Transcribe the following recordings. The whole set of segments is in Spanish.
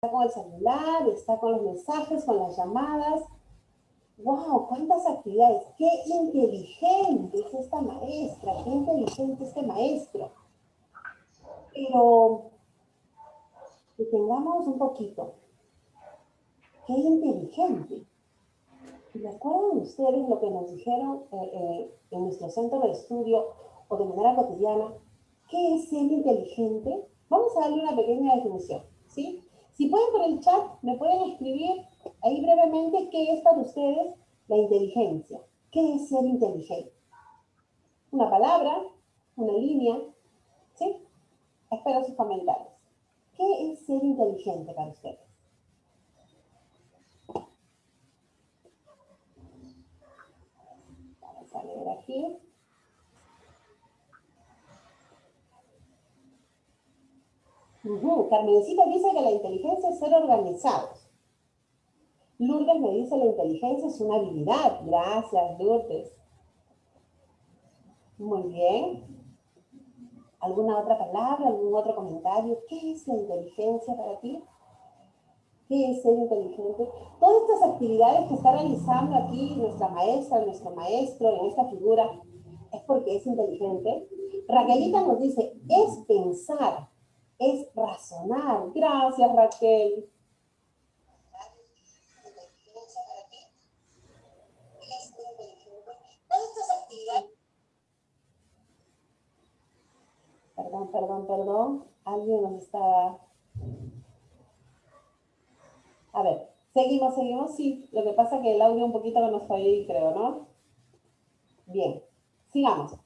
con el celular, está con los mensajes, con las llamadas. ¡Wow! ¿Cuántas actividades? ¡Qué inteligente es esta maestra! ¡Qué inteligente este maestro! Pero detengamos un poquito. ¡Qué inteligente! ¿Recuerdan ustedes lo que nos dijeron eh, eh, en nuestro centro de estudio o de manera cotidiana? ¿Qué es ser inteligente? Vamos a darle una pequeña definición, ¿sí? Si pueden por el chat, me pueden escribir ahí brevemente qué es para ustedes la inteligencia. ¿Qué es ser inteligente? Una palabra, una línea, ¿sí? Espero sus comentarios. ¿Qué es ser inteligente para ustedes? Vamos a leer aquí. Carmencita dice que la inteligencia es ser organizados. Lourdes me dice la inteligencia es una habilidad. Gracias, Lourdes. Muy bien. ¿Alguna otra palabra, algún otro comentario? ¿Qué es la inteligencia para ti? ¿Qué es ser inteligente? Todas estas actividades que está realizando aquí nuestra maestra, nuestro maestro en esta figura, es porque es inteligente. Raquelita nos dice, es pensar, es razonar. Gracias, Raquel. Perdón, perdón, perdón. Alguien nos está... A ver, seguimos, seguimos. Sí, lo que pasa es que el audio un poquito no nos fue ahí, creo, ¿no? Bien, sigamos.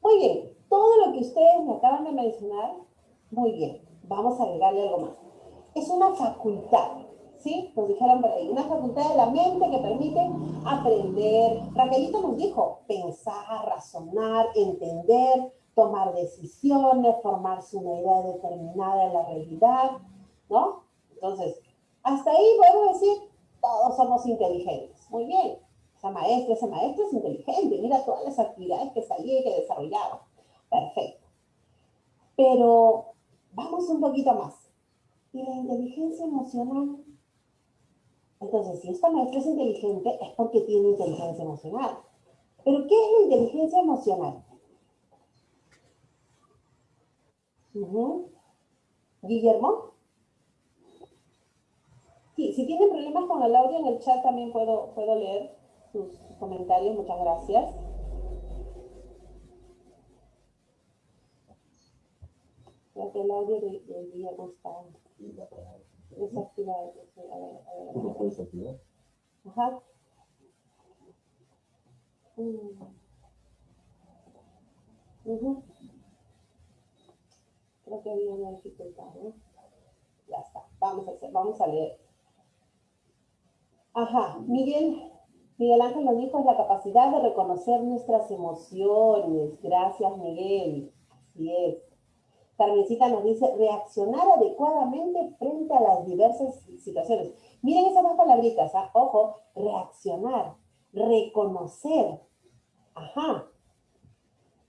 Muy bien, todo lo que ustedes me acaban de mencionar muy bien, vamos a agregarle algo más. Es una facultad, ¿sí? Nos dijeron por ahí, una facultad de la mente que permite aprender. Raquelito nos dijo, pensar, razonar, entender, tomar decisiones, formarse una idea determinada de la realidad, ¿no? Entonces, hasta ahí podemos decir, todos somos inteligentes. Muy bien, esa maestra, ese maestro es inteligente, mira todas las actividades que salía y que desarrollaba. Perfecto. Pero Vamos un poquito más. ¿Y la inteligencia emocional? Entonces, si esta maestra es inteligente, es porque tiene inteligencia emocional. ¿Pero qué es la inteligencia emocional? ¿Guillermo? Sí, si tienen problemas con el audio en el chat también puedo, puedo leer sus comentarios. Muchas gracias. Creo que el audio de, de Guillermo está desactivado. A ver, a ver. ¿Lo puedes activar? Ajá. Mm. Creo que había una dificultad, ¿no? Ya está. Vamos a hacer, vamos a leer. Ajá. Miguel, Miguel Ángel nos dijo es la capacidad de reconocer nuestras emociones. Gracias, Miguel. Así es. Carmencita nos dice reaccionar adecuadamente frente a las diversas situaciones. Miren esas dos palabritas, ¿ah? ojo, reaccionar, reconocer. Ajá.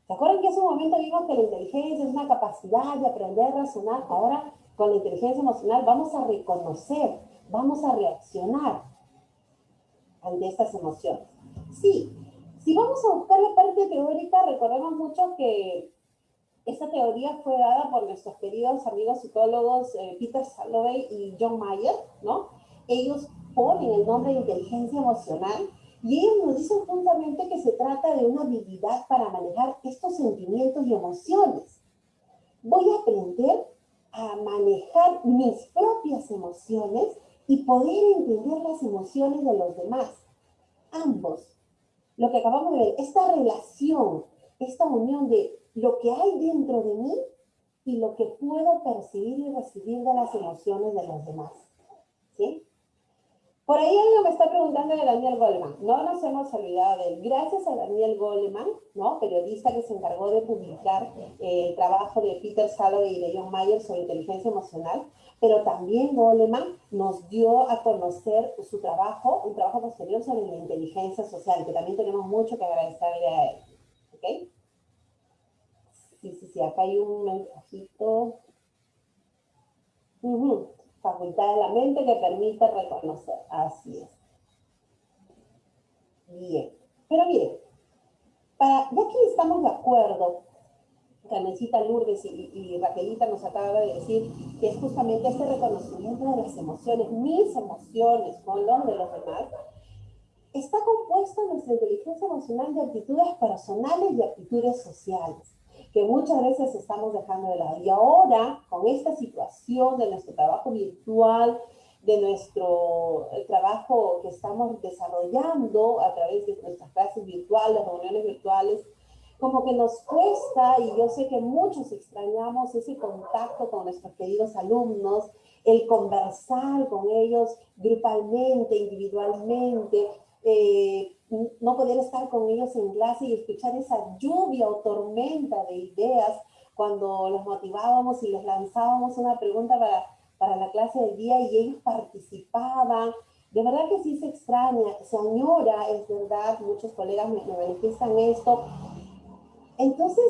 ¿Se acuerdan que hace un momento vimos que la inteligencia es una capacidad de aprender a razonar? Ahora, con la inteligencia emocional, vamos a reconocer, vamos a reaccionar ante estas emociones. Sí, si vamos a buscar la parte teórica, recordemos mucho que esta teoría fue dada por nuestros queridos amigos psicólogos eh, Peter Salovey y John Mayer, ¿no? Ellos ponen el nombre de inteligencia emocional y ellos nos dicen justamente que se trata de una habilidad para manejar estos sentimientos y emociones. Voy a aprender a manejar mis propias emociones y poder entender las emociones de los demás. Ambos. Lo que acabamos de ver, esta relación, esta unión de lo que hay dentro de mí y lo que puedo percibir y recibir de las emociones de los demás. ¿Sí? Por ahí alguien me está preguntando de Daniel Goleman. No nos hemos olvidado de él. Gracias a Daniel Goleman, ¿no? periodista que se encargó de publicar eh, el trabajo de Peter Salovey y de John Mayer sobre inteligencia emocional, pero también Goleman nos dio a conocer su trabajo, un trabajo posterior sobre la inteligencia social, que también tenemos mucho que agradecerle a él. ¿Ok? Sí, sí, sí, acá hay un mensajito. facultad de la mente que permite reconocer. Así es. Bien. Pero miren, para, ya que estamos de acuerdo, Carmencita Lourdes y, Raquelita nos acaba de decir que es justamente este reconocimiento de las emociones, mis emociones, con los de los demás, está compuesta nuestra inteligencia emocional de actitudes personales y actitudes sociales que muchas veces estamos dejando de lado. Y ahora, con esta situación de nuestro trabajo virtual, de nuestro trabajo que estamos desarrollando a través de nuestras clases virtuales, reuniones virtuales, como que nos cuesta, y yo sé que muchos extrañamos ese contacto con nuestros queridos alumnos, el conversar con ellos grupalmente, individualmente, eh, no poder estar con ellos en clase y escuchar esa lluvia o tormenta de ideas cuando los motivábamos y les lanzábamos una pregunta para, para la clase del día y ellos participaban. De verdad que sí se extraña, se añora, es verdad, muchos colegas me, me manifiestan esto. Entonces,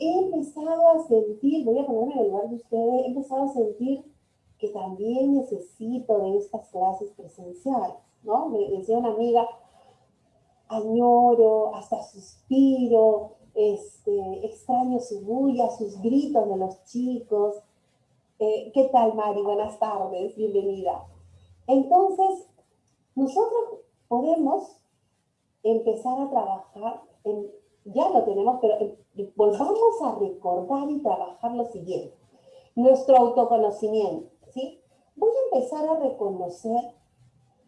he empezado a sentir, voy a ponerme en el lugar de ustedes, he empezado a sentir que también necesito de estas clases presenciales, ¿no? Me decía una amiga, añoro, hasta suspiro, este, extraño su bulla, sus gritos de los chicos. Eh, ¿Qué tal, Mari? Buenas tardes, bienvenida. Entonces, nosotros podemos empezar a trabajar, ya lo tenemos, pero volvamos a recordar y trabajar lo siguiente. Nuestro autoconocimiento, ¿sí? Voy a empezar a reconocer,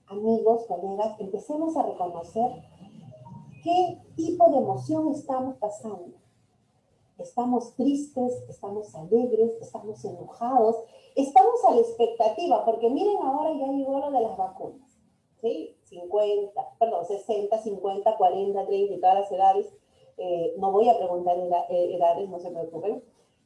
amigos, colegas, empecemos a reconocer qué tipo de emoción estamos pasando. Estamos tristes, estamos alegres, estamos enojados, estamos a la expectativa, porque miren ahora ya llegó lo de las vacunas, ¿sí? 50, perdón, 60, 50, 40, 30 y todas las edades. Eh, no voy a preguntar eh, edades, no se preocupen,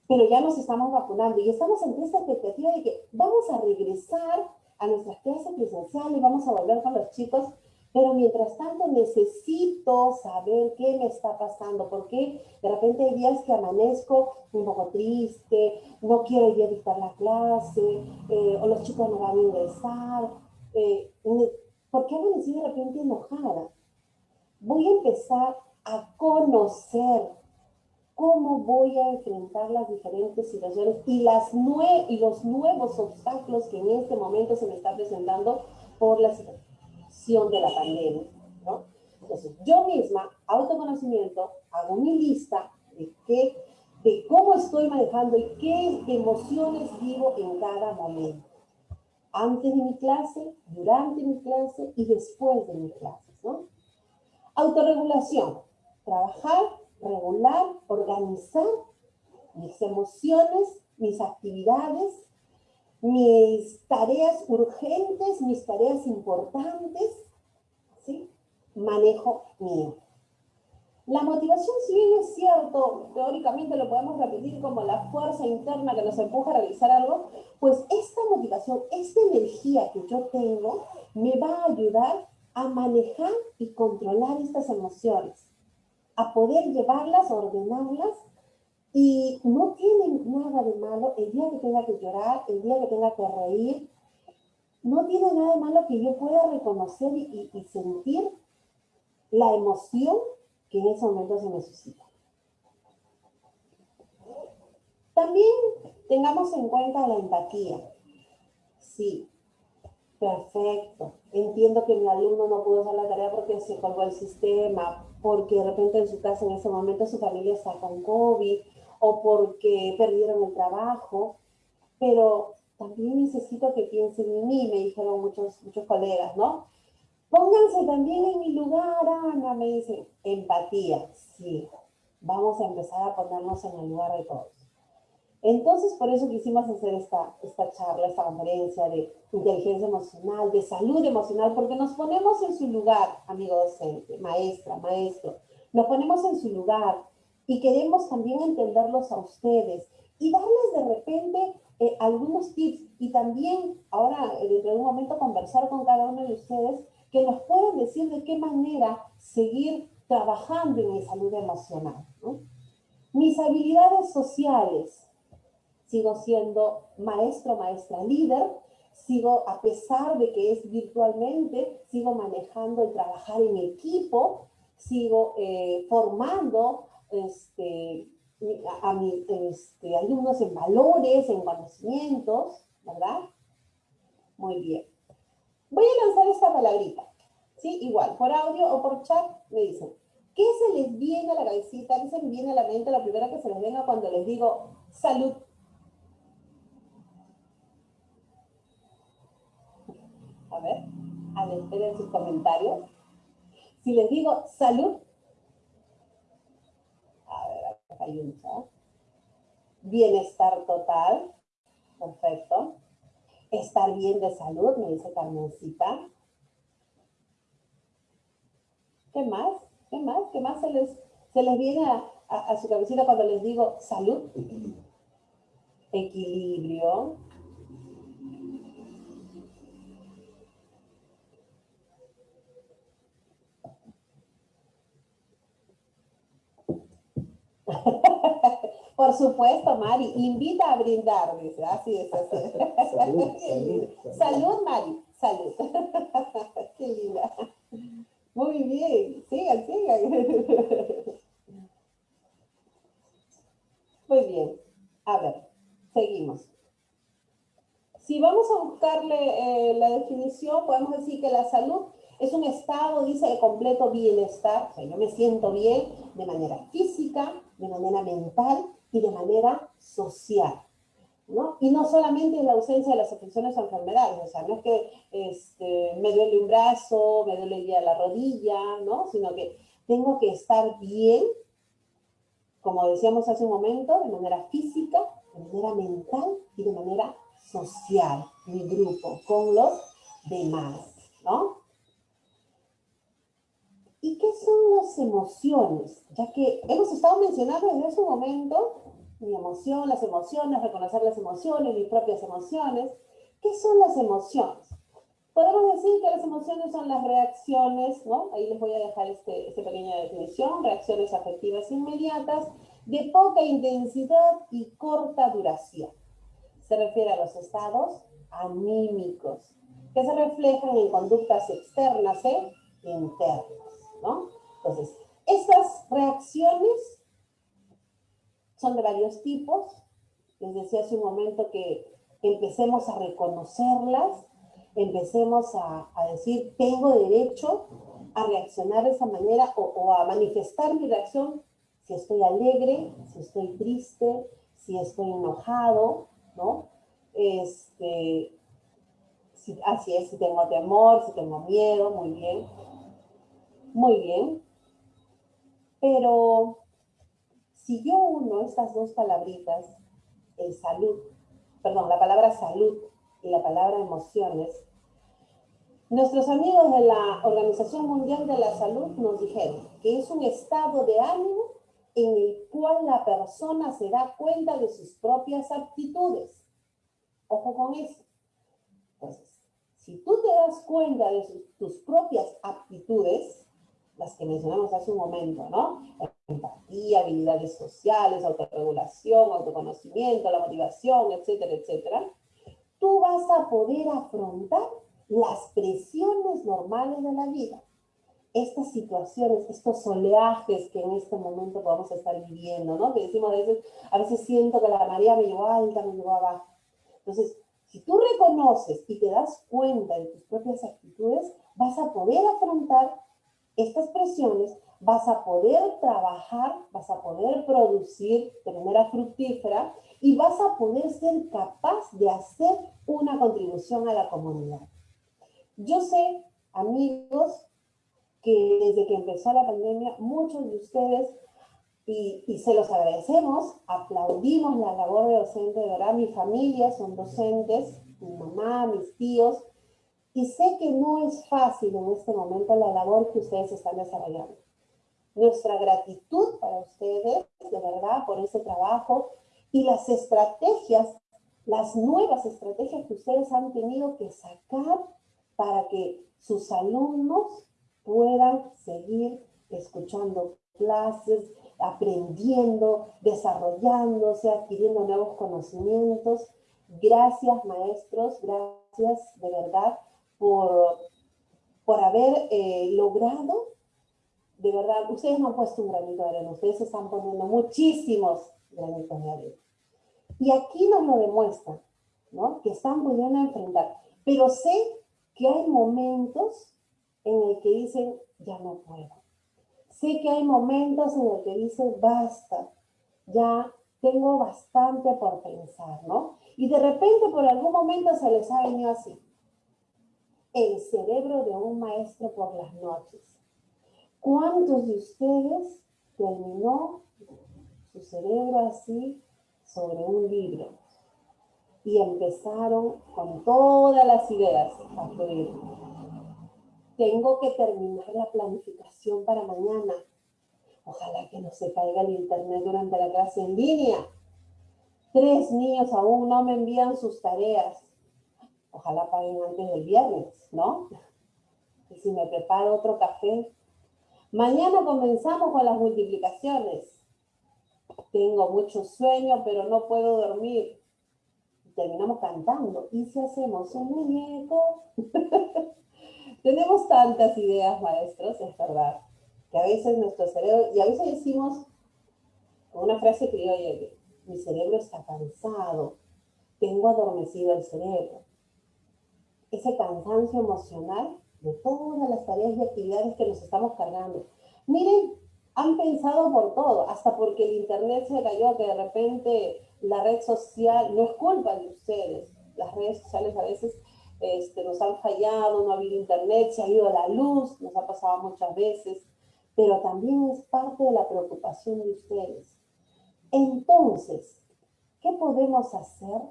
pero ya nos estamos vacunando y estamos en esta expectativa de que vamos a regresar a nuestras clases presenciales, vamos a volver con los chicos pero mientras tanto necesito saber qué me está pasando, porque de repente hay días que amanezco un poco triste, no quiero ir a dictar la clase, eh, o los chicos no van a ingresar. Eh, ¿Por qué amanecí de repente enojada? Voy a empezar a conocer cómo voy a enfrentar las diferentes situaciones y, las y los nuevos obstáculos que en este momento se me están presentando por la situación de la pandemia, ¿no? Entonces, yo misma, autoconocimiento, hago mi lista de, qué, de cómo estoy manejando y qué emociones vivo en cada momento. Antes de mi clase, durante mi clase y después de mi clase, ¿no? Autorregulación. Trabajar, regular, organizar mis emociones, mis actividades mis tareas urgentes, mis tareas importantes, ¿sí? Manejo mío. La motivación, si bien es cierto, teóricamente lo podemos repetir como la fuerza interna que nos empuja a realizar algo, pues esta motivación, esta energía que yo tengo, me va a ayudar a manejar y controlar estas emociones, a poder llevarlas, ordenarlas y no tiene nada de malo el día que tenga que llorar, el día que tenga que reír. No tiene nada de malo que yo pueda reconocer y, sentir la emoción que en ese momento se necesita. También tengamos en cuenta la empatía. Sí, perfecto. Entiendo que mi alumno no pudo hacer la tarea porque se colgó el sistema, porque de repente en su casa en ese momento su familia está con COVID, o porque perdieron el trabajo, pero también necesito que piensen en mí, me dijeron muchos, muchos colegas, ¿no? Pónganse también en mi lugar, Ana, me dicen, empatía, sí, vamos a empezar a ponernos en el lugar de todos. Entonces, por eso quisimos hacer esta, esta charla, esta conferencia de inteligencia emocional, de salud emocional, porque nos ponemos en su lugar, amigo docente, maestra, maestro, nos ponemos en su lugar, y queremos también entenderlos a ustedes y darles de repente eh, algunos tips y también ahora eh, dentro de un momento conversar con cada uno de ustedes que nos puedan decir de qué manera seguir trabajando en mi salud emocional. Mis habilidades sociales, sigo siendo maestro, maestra líder, sigo, a pesar de que es virtualmente, sigo manejando el trabajar en equipo, sigo eh, formando este, a, mis este, alumnos en valores, en conocimientos, ¿verdad? Muy bien. Voy a lanzar esta palabrita, ¿sí? Igual, por audio o por chat me dicen, ¿qué se les viene a la cabecita? ¿Qué se les viene a la mente? La primera que se les venga cuando les digo salud. A ver, de sus comentarios. Si les digo salud, a ver, hay un chat. Bienestar total, perfecto. Estar bien de salud, me dice Carmencita. ¿Qué más? ¿Qué más? ¿Qué más se les, se les viene a, su cabecita cuando les digo salud? Equilibrio. Por supuesto, Mari, invita a brindar, dice, así es, así Salud, salud, salud. Mari, salud. Qué linda. Muy bien, sigan, sigan. Muy bien, a ver, seguimos. Si vamos a buscarle eh, la definición, podemos decir que la salud es un estado, dice, de completo bienestar. O sea, yo me siento bien de manera física, de manera mental y de manera social. ¿no? Y no solamente en la ausencia de las afecciones o enfermedades, o sea, no es que este, me duele un brazo, me duele ya la rodilla, ¿no? Sino que tengo que estar bien, como decíamos hace un momento, de manera física, de manera mental y de manera social, mi grupo, con los demás, ¿no? ¿Y qué son las emociones? Ya que hemos estado mencionando desde ese momento mi emoción, las emociones, reconocer las emociones, mis propias emociones. ¿Qué son las emociones? Podemos decir que las emociones son las reacciones, ¿no? Ahí les voy a dejar este, esta pequeña definición, reacciones afectivas inmediatas de poca intensidad y corta duración. Se refiere a los estados anímicos, que se reflejan en conductas externas e internas. Entonces, estas reacciones son de varios tipos. Les decía hace un momento que empecemos a reconocerlas, empecemos a, decir, tengo derecho a reaccionar de esa manera o, a manifestar mi reacción si estoy alegre, si estoy triste, si estoy enojado, ¿no? Este, así es, si tengo temor, si tengo miedo, muy bien. Muy bien. Pero si yo uno estas dos palabritas, el salud, perdón, la palabra salud y la palabra emociones, nuestros amigos de la Organización Mundial de la Salud nos dijeron que es un estado de ánimo en el cual la persona se da cuenta de sus propias aptitudes. Ojo con eso. Entonces, si tú te das cuenta de tus propias aptitudes, las que mencionamos hace un momento, ¿no? Empatía, habilidades sociales, autorregulación, autoconocimiento, la motivación, etcétera, etcétera. Tú vas a poder afrontar las presiones normales de la vida. Estas situaciones, estos oleajes que en este momento podemos estar viviendo, ¿no? Que decimos a veces, a veces siento que la marea me llevó alta, me llevó abajo. Entonces, si tú reconoces y te das cuenta de tus propias actitudes, vas a poder afrontar estas presiones, vas a poder trabajar, vas a poder producir de manera fructífera y vas a poder ser capaz de hacer una contribución a la comunidad. Yo sé, amigos, que desde que empezó la pandemia, muchos de ustedes, y, se los agradecemos, aplaudimos la labor de docente, de verdad, mi familia son docentes, mi mamá, mis tíos, y sé que no es fácil en este momento la labor que ustedes están desarrollando. Nuestra gratitud para ustedes, de verdad, por ese trabajo y las estrategias, las nuevas estrategias que ustedes han tenido que sacar para que sus alumnos puedan seguir escuchando clases, aprendiendo, desarrollándose, adquiriendo nuevos conocimientos. Gracias maestros, gracias de verdad por, por haber eh, logrado, de verdad, ustedes no han puesto un granito de arena, ustedes están poniendo muchísimos granitos de arena. Y aquí nos lo demuestran, ¿no? Que están pudiendo enfrentar. Pero sé que hay momentos en el que dicen, ya no puedo. Sé que hay momentos en el que dicen, basta, ya tengo bastante por pensar, ¿no? Y de repente por algún momento se les ha venido así. El cerebro de un maestro por las noches. ¿Cuántos de ustedes terminó su cerebro así sobre un libro? Y empezaron con todas las ideas a fluir. Tengo que terminar la planificación para mañana Ojalá que no se caiga el internet durante la clase en línea. Tres niños aún no me envían sus tareas. Ojalá paguen antes del viernes, ¿no? Y si me preparo otro café. Mañana comenzamos con las multiplicaciones. Tengo mucho sueño, pero no puedo dormir. terminamos cantando. ¿Y si hacemos un muñeco? Tenemos tantas ideas, maestros, es verdad que a veces nuestro cerebro, y a veces decimos una frase que oye, mi cerebro está cansado, tengo adormecido el cerebro. Ese cansancio emocional de todas las tareas y actividades que nos estamos cargando. Miren, han pensado por todo, hasta porque el internet se cayó, que de repente la red social, no es culpa de ustedes, las redes sociales a veces este, nos han fallado, no ha habido internet, se ha ido la luz, nos ha pasado muchas veces pero también es parte de la preocupación de ustedes. Entonces, ¿qué podemos hacer?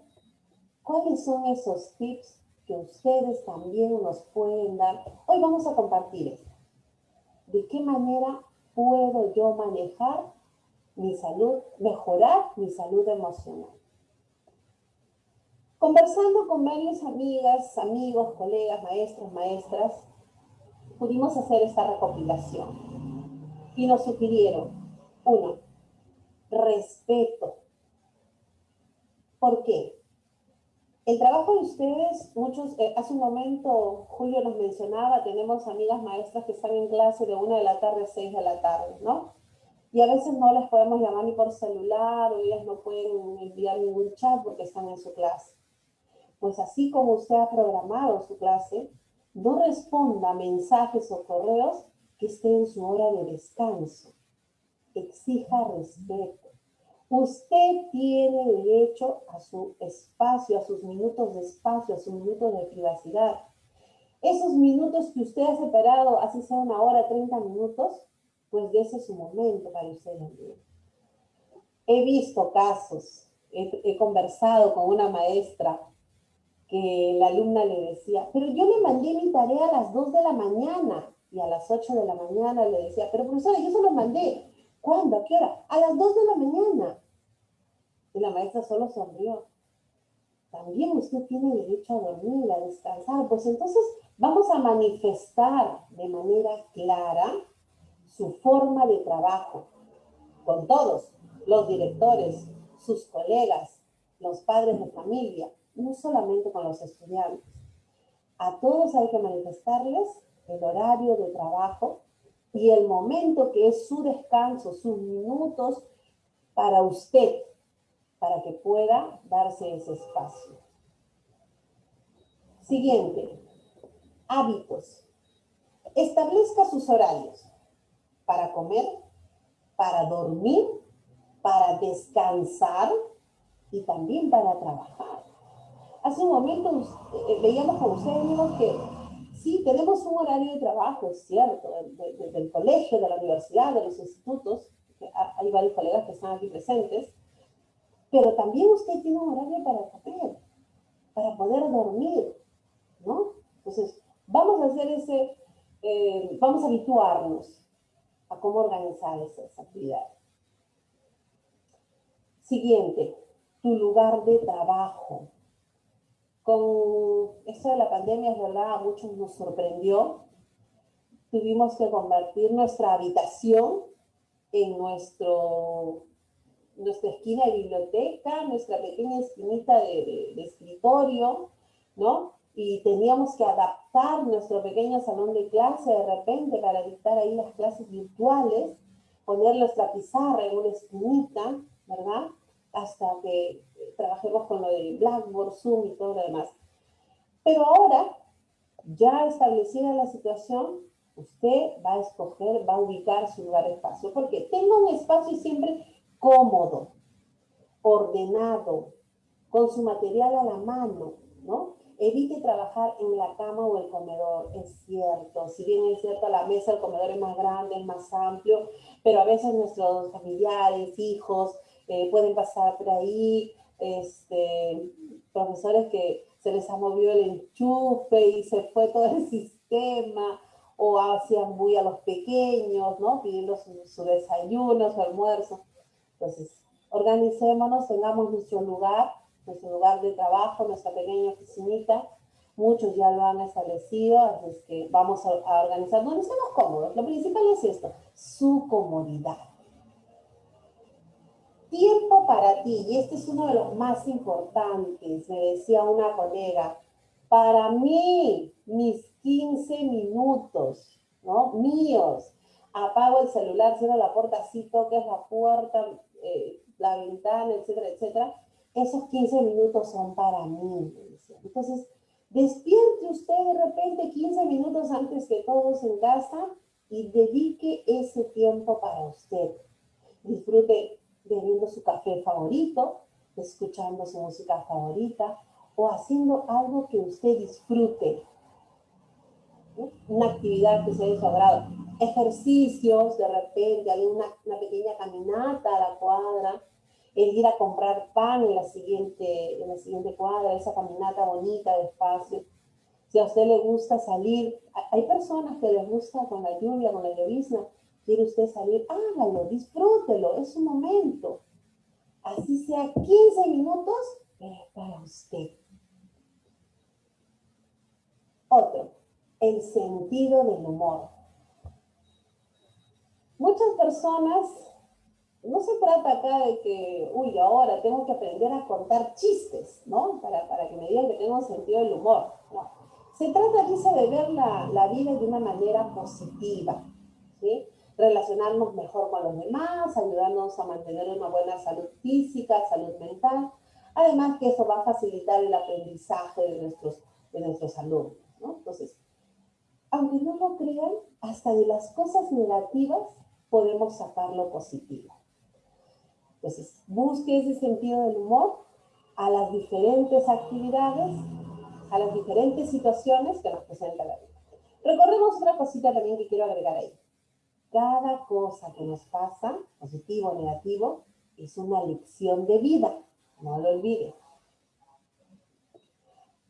¿Cuáles son esos tips que ustedes también nos pueden dar? Hoy vamos a compartir esto. ¿De qué manera puedo yo manejar mi salud, mejorar mi salud emocional? Conversando con varias amigas, amigos, colegas, maestros, maestras, pudimos hacer esta recopilación y nos sugirieron, uno, respeto. ¿Por qué? El trabajo de ustedes, muchos, eh, hace un momento Julio nos mencionaba, tenemos amigas maestras que están en clase de una de la tarde a seis de la tarde, ¿no? Y a veces no les podemos llamar ni por celular o ellas no pueden enviar ningún chat porque están en su clase. Pues así como usted ha programado su clase, no responda mensajes o correos que esté en su hora de descanso. Exija respeto. Usted tiene derecho a su espacio, a sus minutos de espacio, a sus minutos de privacidad. Esos minutos que usted ha separado, así sea una hora, 30 minutos, pues de ese es su momento para usted también. He visto casos, he, he conversado con una maestra que la alumna le decía, pero yo le mandé mi tarea a las 2 de la mañana y a las 8 de la mañana le decía, pero profesora, yo se lo mandé. ¿Cuándo? ¿A qué hora? A las 2 de la mañana. Y la maestra solo sonrió. También usted tiene derecho a dormir, a descansar. Pues entonces vamos a manifestar de manera clara su forma de trabajo con todos, los directores, sus colegas, los padres de familia, no solamente con los estudiantes. A todos hay que manifestarles el horario de trabajo y el momento que es su descanso, sus minutos para usted, para que pueda darse ese espacio. Siguiente, hábitos. Establezca sus horarios para comer, para dormir, para descansar y también para trabajar. Hace un momento eh, veíamos con ustedes que Sí, tenemos un horario de trabajo, cierto, desde el colegio, de la universidad, de los institutos, hay varios colegas que están aquí presentes, pero también usted tiene un horario para comer, para poder dormir, ¿no? Entonces, vamos a hacer ese, eh, vamos a habituarnos a cómo organizar esas actividades. Siguiente, tu lugar de trabajo. Con esto de la pandemia, es verdad, a muchos nos sorprendió. Tuvimos que convertir nuestra habitación en nuestro, nuestra esquina de biblioteca, nuestra pequeña esquinita de, escritorio, ¿no? y teníamos que adaptar nuestro pequeño salón de clase de repente para dictar ahí las clases virtuales, poner nuestra pizarra en una esquinita, ¿verdad? Hasta que trabajemos con lo de Blackboard, Zoom y todo lo demás. Pero ahora, ya establecida la situación, usted va a escoger, va a ubicar su lugar espacio, porque tenga un espacio siempre cómodo, ordenado, con su material a la mano, ¿no? Evite trabajar en la cama o el comedor, es cierto. Si bien es cierto, la mesa, el comedor es más grande, es más amplio, pero a veces nuestros familiares, hijos, eh, pueden pasar por ahí, este, profesores que se les ha movido el enchufe y se fue todo el sistema, o hacían muy a los pequeños, ¿no? Pidiendo su, su desayuno, su almuerzo. Entonces, organicémonos, tengamos nuestro lugar nuestro lugar de trabajo, nuestra pequeña oficinita. Muchos ya lo han establecido, así es que vamos a, organizar donde estemos cómodos. Lo principal es esto, su comodidad. Tiempo para ti, y este es uno de los más importantes, me decía una colega, para mí, mis 15 minutos, ¿no? Míos. Apago el celular, cierro la puerta, así toques la puerta, eh, la ventana, etcétera, etcétera esos 15 minutos son para mí. Entonces, despierte usted de repente 15 minutos antes que todos en casa y dedique ese tiempo para usted. Disfrute bebiendo su café favorito, escuchando su música favorita o haciendo algo que usted disfrute. Una actividad que sea de su agrado. Ejercicios, de repente, hay una, una pequeña caminata a la cuadra, el ir a comprar pan en la siguiente, en la siguiente cuadra, esa caminata bonita, despacio. Si a usted le gusta salir, hay personas que les gusta con la lluvia, con la llovizna, quiere usted salir, hágalo, disfrútelo, es un momento. Así sea 15 minutos, es para usted. Otro, el sentido del humor. Muchas personas no se trata acá de que, uy, ahora tengo que aprender a contar chistes, ¿no? Para, para que me digan que tengo sentido del humor. No. Se trata, dice, de ver la, la, vida de una manera positiva, ¿sí? Relacionarnos mejor con los demás, ayudarnos a mantener una buena salud física, salud mental. Además que eso va a facilitar el aprendizaje de nuestros, de nuestros alumnos, ¿no? Entonces, aunque no lo crean, hasta de las cosas negativas podemos sacar lo positivo. Entonces, busque ese sentido del humor a las diferentes actividades, a las diferentes situaciones que nos presenta la vida. Recordemos otra cosita también que quiero agregar ahí. Cada cosa que nos pasa, positivo o negativo, es una lección de vida. No lo olvide.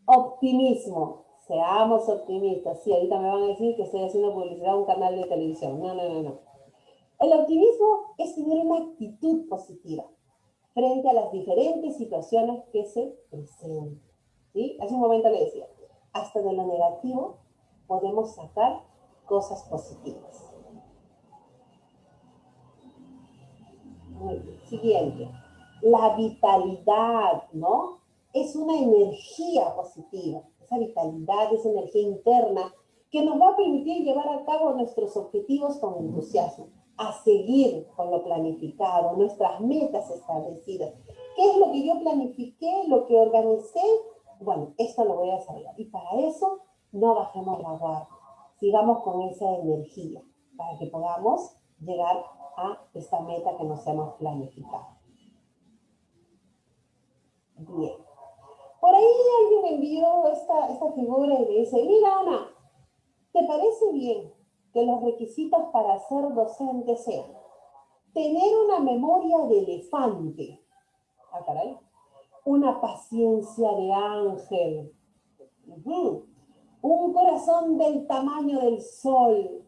Optimismo. Seamos optimistas. Sí, ahorita me van a decir que estoy haciendo publicidad a un canal de televisión. No, no, no, no. El optimismo es tener una actitud positiva frente a las diferentes situaciones que se presentan. ¿sí? Hace un momento le decía, hasta de lo negativo podemos sacar cosas positivas. Muy bien. Siguiente. La vitalidad, ¿no? Es una energía positiva. Esa vitalidad, esa energía interna que nos va a permitir llevar a cabo nuestros objetivos con entusiasmo a seguir con lo planificado, nuestras metas establecidas. ¿Qué es lo que yo planifiqué, lo que organicé? Bueno, esto lo voy a hacer. Y para eso no bajemos la guardia. Sigamos con esa energía para que podamos llegar a esta meta que nos hemos planificado. Bien. Por ahí alguien envió esta, esta figura y me dice, mira Ana, ¿te parece bien que los requisitos para ser docente sean tener una memoria de elefante, ah, caray, una paciencia de ángel, un corazón del tamaño del sol,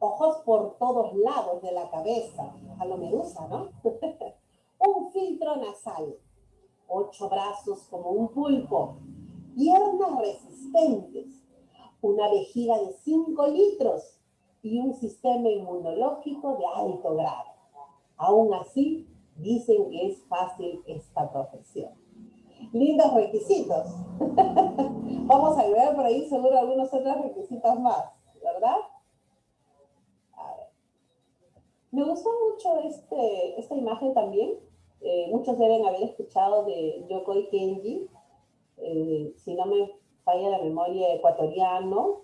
ojos por todos lados de la cabeza, a lo medusa, ¿no? un filtro nasal, ocho brazos como un pulpo, piernas resistentes, una vejiga de cinco litros, y un sistema inmunológico de alto grado. Aún así, dicen que es fácil esta profesión. Lindos requisitos. Vamos a ver por ahí seguro algunos otros requisitos más, ¿verdad? A ver. Me gustó mucho este, esta imagen también. Eh, muchos deben haber escuchado de Yokoi Kenji, eh, si no me falla la memoria, ecuatoriano,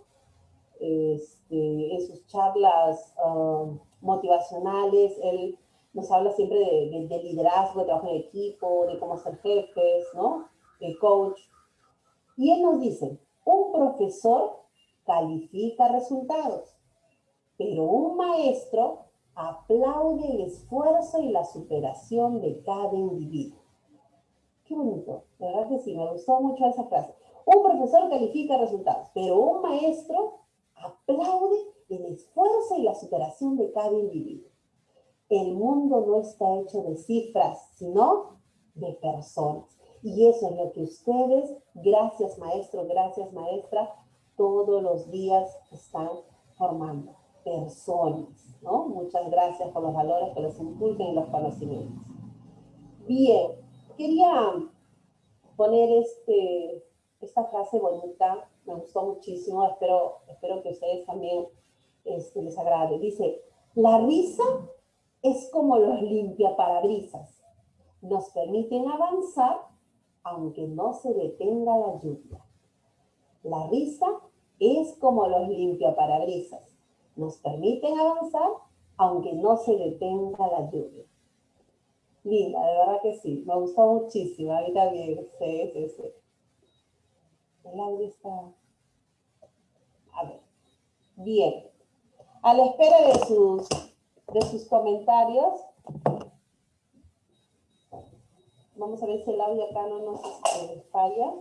este, en sus charlas um, motivacionales, él nos habla siempre de, de, liderazgo, de trabajo en equipo, de cómo ser jefes, ¿no? El coach. Y él nos dice, un profesor califica resultados, pero un maestro aplaude el esfuerzo y la superación de cada individuo. Qué bonito, de verdad que sí, me gustó mucho esa frase. Un profesor califica resultados, pero un maestro aplaude el esfuerzo y la superación de cada individuo. El mundo no está hecho de cifras, sino de personas. Y eso es lo que ustedes, gracias maestro, gracias maestra, todos los días están formando. Personas, ¿no? Muchas gracias por los valores que les inculquen y los conocimientos. Bien, quería poner este, esta frase bonita me gustó muchísimo, espero, espero que ustedes también este, les agrade. Dice, la risa es como los limpiaparabrisas, nos permiten avanzar aunque no se detenga la lluvia. La risa es como los limpiaparabrisas, nos permiten avanzar aunque no se detenga la lluvia. Linda, de verdad que sí, me gustó muchísimo, a mí también, sí, sí, sí. El audio está... A ver. Bien. A la espera de sus, de sus comentarios. Vamos a ver si el audio acá no nos este, falla.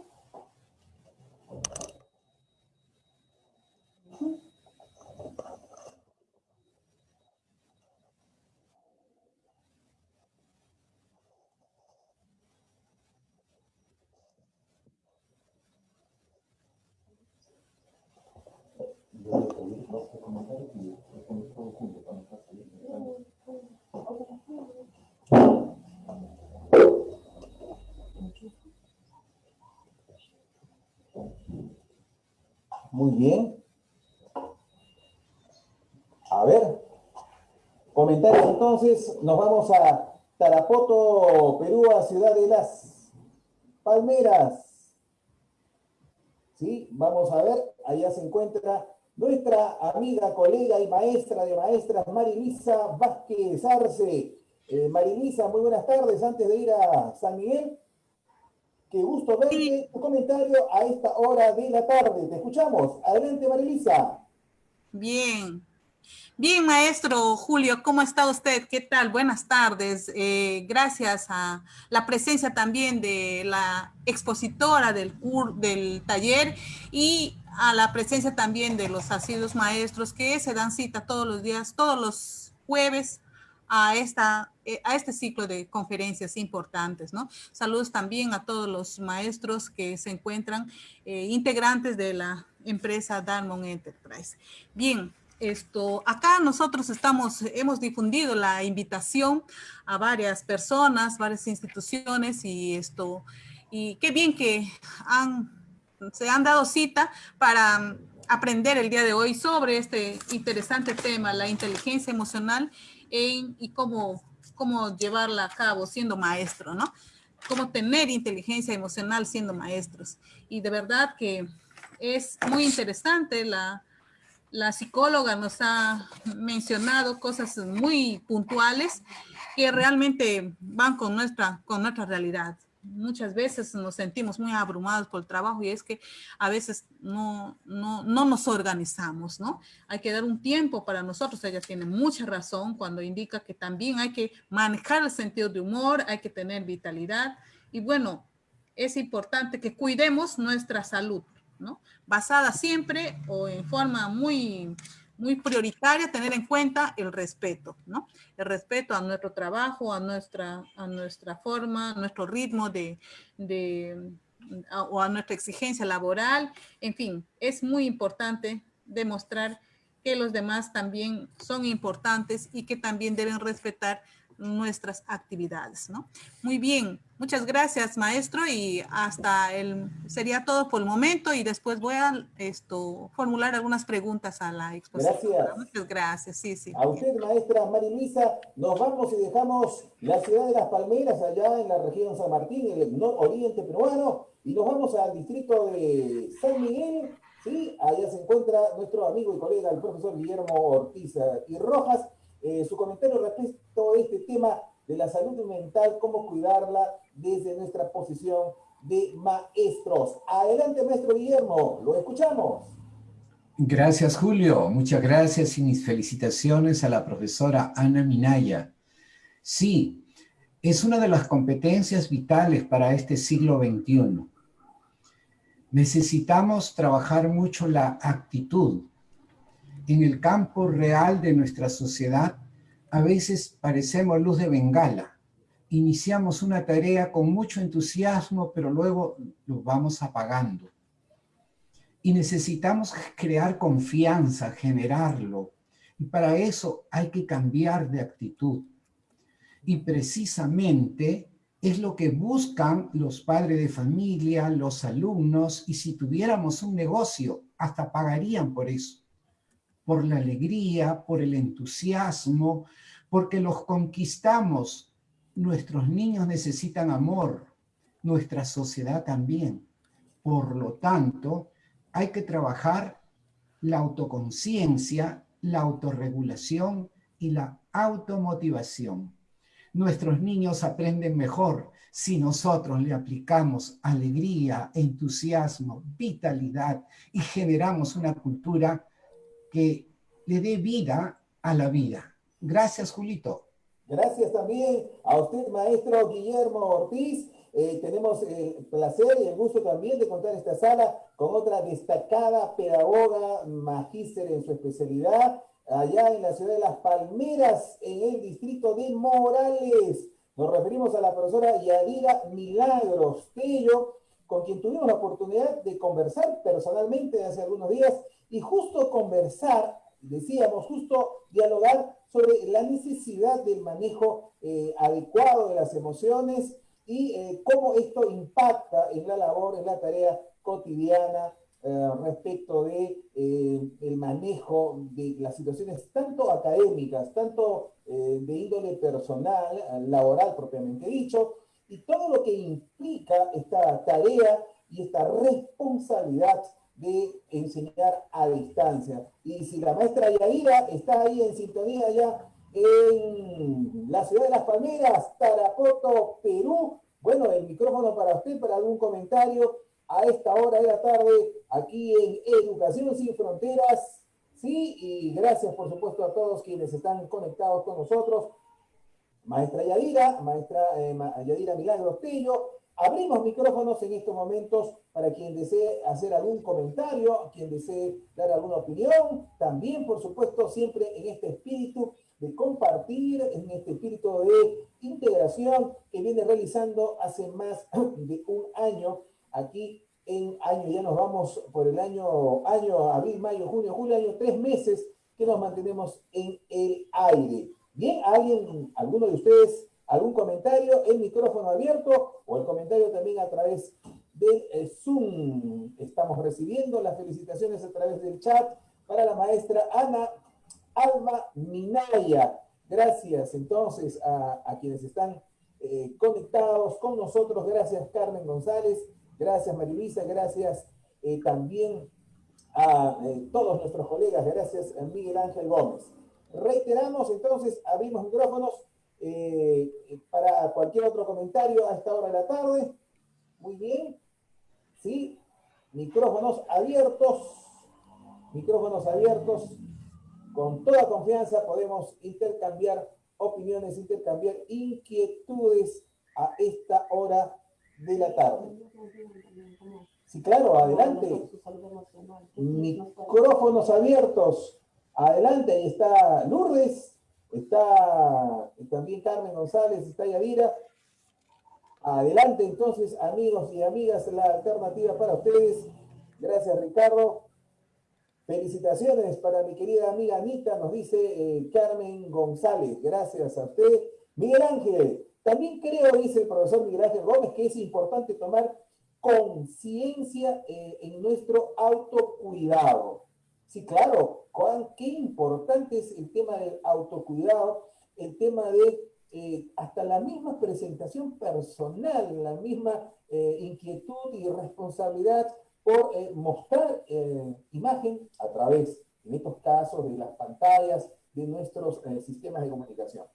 Muy bien. A ver. Comentarios entonces. Nos vamos a Tarapoto, Perú, a Ciudad de las Palmeras. ¿Sí? Vamos a ver. Allá se encuentra nuestra amiga, colega y maestra de maestras, Marilisa Vázquez Arce. Eh, Marilisa, muy buenas tardes. Antes de ir a San Miguel, qué gusto verte. Tu comentario a esta hora de la tarde. Te escuchamos. Adelante, Marilisa. Bien. Bien, maestro Julio, ¿cómo está usted? ¿Qué tal? Buenas tardes. Eh, gracias a la presencia también de la expositora del, del taller y a la presencia también de los asiduos maestros que se dan cita todos los días, todos los jueves a, esta, a este ciclo de conferencias importantes, ¿no? Saludos también a todos los maestros que se encuentran eh, integrantes de la empresa Darmon Enterprise. Bien, esto, acá nosotros estamos, hemos difundido la invitación a varias personas, varias instituciones y esto, y qué bien que han, se han dado cita para aprender el día de hoy sobre este interesante tema, la inteligencia emocional y cómo, cómo llevarla a cabo siendo maestro, ¿no? Cómo tener inteligencia emocional siendo maestros. Y de verdad que es muy interesante la, la psicóloga nos ha mencionado cosas muy puntuales que realmente van con nuestra, con nuestra realidad muchas veces nos sentimos muy abrumados por el trabajo y es que a veces no, no, no, nos organizamos, ¿no? Hay que dar un tiempo para nosotros. Ella tiene mucha razón cuando indica que también hay que manejar el sentido de humor, hay que tener vitalidad y bueno, es importante que cuidemos nuestra salud, ¿no? Basada siempre o en forma muy muy prioritaria tener en cuenta el respeto, ¿no? El respeto a nuestro trabajo, a nuestra, a nuestra forma, a nuestro ritmo de, de o a nuestra exigencia laboral. En fin, es muy importante demostrar que los demás también son importantes y que también deben respetar nuestras actividades, ¿no? Muy bien, muchas gracias maestro y hasta el, sería todo por el momento y después voy a esto, formular algunas preguntas a la exposición. Gracias. Muchas gracias, sí, sí. A usted maestra Marilisa, nos vamos y dejamos la ciudad de Las Palmeras allá en la región San Martín, en el nororiente peruano y nos vamos al distrito de San Miguel, ¿sí? Allá se encuentra nuestro amigo y colega el profesor Guillermo Ortiz y Rojas eh, su comentario respecto a este tema de la salud mental, cómo cuidarla desde nuestra posición de maestros. Adelante, maestro Guillermo, lo escuchamos. Gracias, Julio. Muchas gracias y mis felicitaciones a la profesora Ana Minaya. Sí, es una de las competencias vitales para este siglo XXI. Necesitamos trabajar mucho la actitud, en el campo real de nuestra sociedad, a veces parecemos luz de bengala. Iniciamos una tarea con mucho entusiasmo, pero luego lo vamos apagando. Y necesitamos crear confianza, generarlo. Y para eso hay que cambiar de actitud. Y precisamente es lo que buscan los padres de familia, los alumnos, y si tuviéramos un negocio, hasta pagarían por eso por la alegría, por el entusiasmo, porque los conquistamos. Nuestros niños necesitan amor, nuestra sociedad también. Por lo tanto, hay que trabajar la autoconciencia, la autorregulación y la automotivación. Nuestros niños aprenden mejor si nosotros le aplicamos alegría, entusiasmo, vitalidad y generamos una cultura que le dé vida a la vida. Gracias, Julito. Gracias también a usted, maestro Guillermo Ortiz. Eh, tenemos el placer y el gusto también de contar esta sala con otra destacada pedagoga, magíster en su especialidad, allá en la ciudad de Las Palmeras, en el distrito de Morales. Nos referimos a la profesora Yadira Milagros Tello, con quien tuvimos la oportunidad de conversar personalmente hace algunos días y justo conversar, decíamos, justo dialogar sobre la necesidad del manejo eh, adecuado de las emociones y eh, cómo esto impacta en la labor, en la tarea cotidiana eh, respecto de el manejo de las situaciones tanto académicas, tanto de índole personal, laboral propiamente dicho, y todo lo que implica esta tarea y esta responsabilidad de enseñar a distancia. Y si la maestra Yadira está ahí en sintonía ya en la ciudad de Las Palmeras, Tarapoto, Perú, bueno, el micrófono para usted, para algún comentario a esta hora de la tarde, aquí en Educación Sin Fronteras. Sí, y gracias por supuesto a todos quienes están conectados con nosotros. Maestra Yadira, maestra eh, Yadira Milagro Tello, Abrimos micrófonos en estos momentos para quien desee hacer algún comentario, quien desee dar alguna opinión. También, por supuesto, siempre en este espíritu de compartir, en este espíritu de integración que viene realizando hace más de un año aquí en año, ya nos vamos por el año, año abril, mayo, junio, julio, año, tres meses que nos mantenemos en el aire. Bien, ¿alguien, alguno de ustedes algún comentario, el micrófono abierto o el comentario también a través del eh, Zoom. Estamos recibiendo las felicitaciones a través del chat para la maestra Ana Alma Minaya. Gracias entonces a, quienes están eh, conectados con nosotros. Gracias Carmen González, gracias Marilisa, gracias eh, también a todos nuestros colegas, gracias Miguel Ángel Gómez. Reiteramos entonces, abrimos micrófonos eh, para cualquier otro comentario a esta hora de la tarde. Muy bien. ¿Sí? Micrófonos abiertos. Micrófonos abiertos. Con toda confianza podemos intercambiar opiniones, intercambiar inquietudes a esta hora de la tarde. Sí, claro, adelante. Micrófonos abiertos. Adelante, ahí está Lourdes está también Carmen González, está Yadira. Adelante entonces, amigos y amigas, la alternativa para ustedes. Gracias, Ricardo. Felicitaciones para mi querida amiga Anita, nos dice eh, Carmen González. Gracias a usted. Miguel Ángel, también creo, dice el profesor Miguel Ángel Gómez, que es importante tomar conciencia eh, en nuestro autocuidado. Sí, claro, qué importante es el tema del autocuidado, el tema de eh, hasta la misma presentación personal, la misma eh, inquietud y responsabilidad por mostrar imagen a través, en estos casos, de las pantallas de nuestros sistemas de comunicación.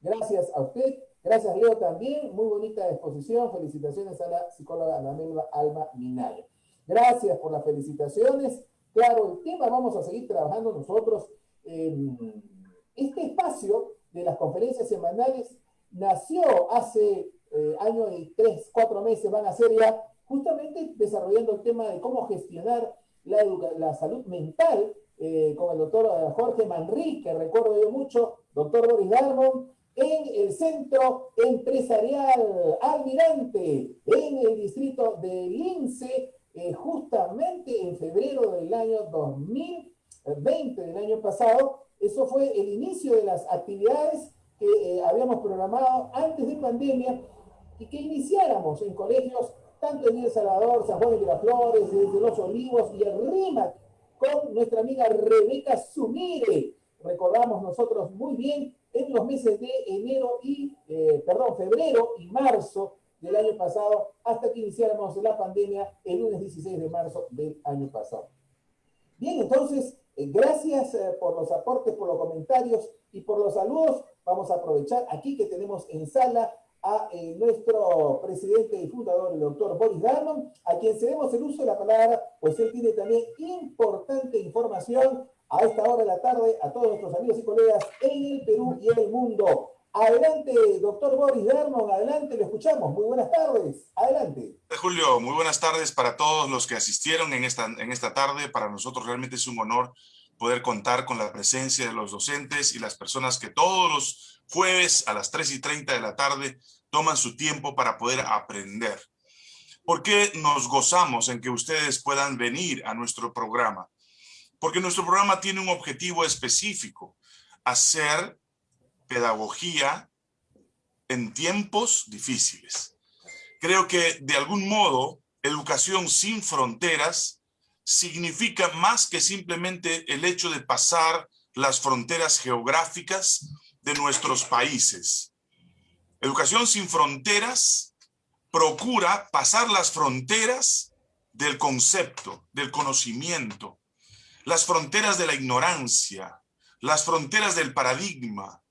Gracias a usted Gracias, Leo, también. Muy bonita exposición. Felicitaciones a la psicóloga Ana Alma Minaya. Gracias por las felicitaciones. Claro, el tema vamos a seguir trabajando nosotros. este espacio de las conferencias semanales nació hace eh, años y tres, cuatro meses, van a ser ya, justamente desarrollando el tema de cómo gestionar la, la salud mental eh, con el doctor eh, Jorge Manrique, recuerdo yo mucho, doctor Boris Darmon, en el Centro Empresarial Almirante, en el distrito de Lince, justamente en febrero del año 2020, del año pasado. Eso fue el inicio de las actividades que eh, habíamos programado antes de pandemia y que iniciáramos en colegios tanto en El Salvador, San Juan de Miraflores, desde Los Olivos y el RIMAC, con nuestra amiga Rebeca Sumire. Recordamos nosotros muy bien en los meses de enero y, eh, perdón, febrero y marzo del año pasado, hasta que iniciáramos la pandemia el lunes 16 de marzo del año pasado. Bien, entonces, eh, gracias eh, por los aportes, por los comentarios y por los saludos. Vamos a aprovechar aquí que tenemos en sala a nuestro presidente y fundador, el doctor Boris Darman, a quien cedemos el uso de la palabra, pues él tiene también importante información a esta hora de la tarde a todos nuestros amigos y colegas en el Perú y en el mundo. Adelante, doctor Boris Dermon, adelante, lo escuchamos. Muy buenas tardes, adelante. Julio, muy buenas tardes para todos los que asistieron en esta, en esta tarde. Para nosotros realmente es un honor poder contar con la presencia de los docentes y las personas que todos los jueves a las 3 y 30 de la tarde toman su tiempo para poder aprender. ¿Por qué nos gozamos en que ustedes puedan venir a nuestro programa? porque nuestro programa tiene un objetivo específico, hacer pedagogía en tiempos difíciles. Creo que de algún modo, educación sin fronteras significa más que simplemente el hecho de pasar las fronteras geográficas de nuestros países. Educación sin fronteras procura pasar las fronteras del concepto, del conocimiento, las fronteras de la ignorancia, las fronteras del paradigma,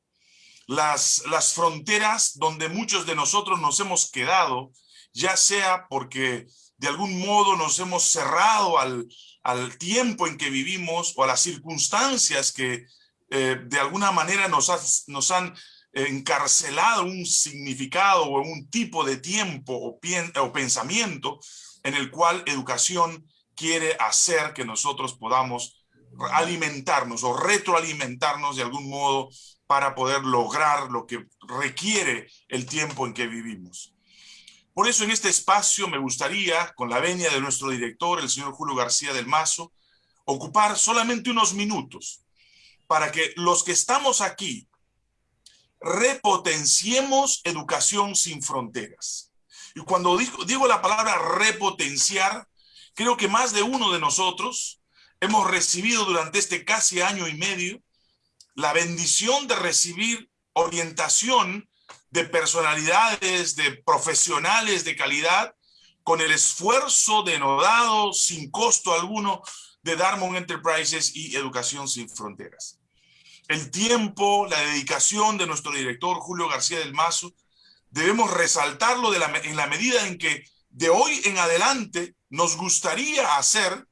las, las fronteras donde muchos de nosotros nos hemos quedado, ya sea porque de algún modo nos hemos cerrado al, al tiempo en que vivimos o a las circunstancias que eh, de alguna manera nos, nos han encarcelado un significado o un tipo de tiempo o, o pensamiento en el cual educación quiere hacer que nosotros podamos alimentarnos o retroalimentarnos de algún modo para poder lograr lo que requiere el tiempo en que vivimos. Por eso en este espacio me gustaría, con la venia de nuestro director, el señor Julio García del Mazo, ocupar solamente unos minutos para que los que estamos aquí repotenciemos educación sin fronteras. Y cuando digo, la palabra repotenciar, Creo que más de uno de nosotros hemos recibido durante este casi año y medio la bendición de recibir orientación de personalidades, de profesionales de calidad, con el esfuerzo denodado, sin costo alguno, de Darmon Enterprises y Educación Sin Fronteras. El tiempo, la dedicación de nuestro director Julio García del Mazo, debemos resaltarlo en la medida en que de hoy en adelante nos gustaría hacer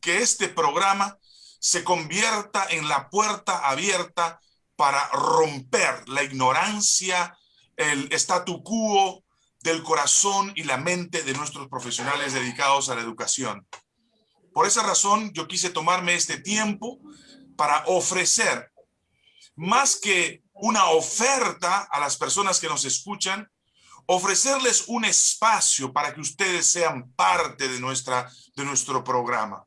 que este programa se convierta en la puerta abierta para romper la ignorancia, el statu quo del corazón y la mente de nuestros profesionales dedicados a la educación. Por esa razón, yo quise tomarme este tiempo para ofrecer, más que una oferta a las personas que nos escuchan, ofrecerles un espacio para que ustedes sean parte de, nuestra, de nuestro programa.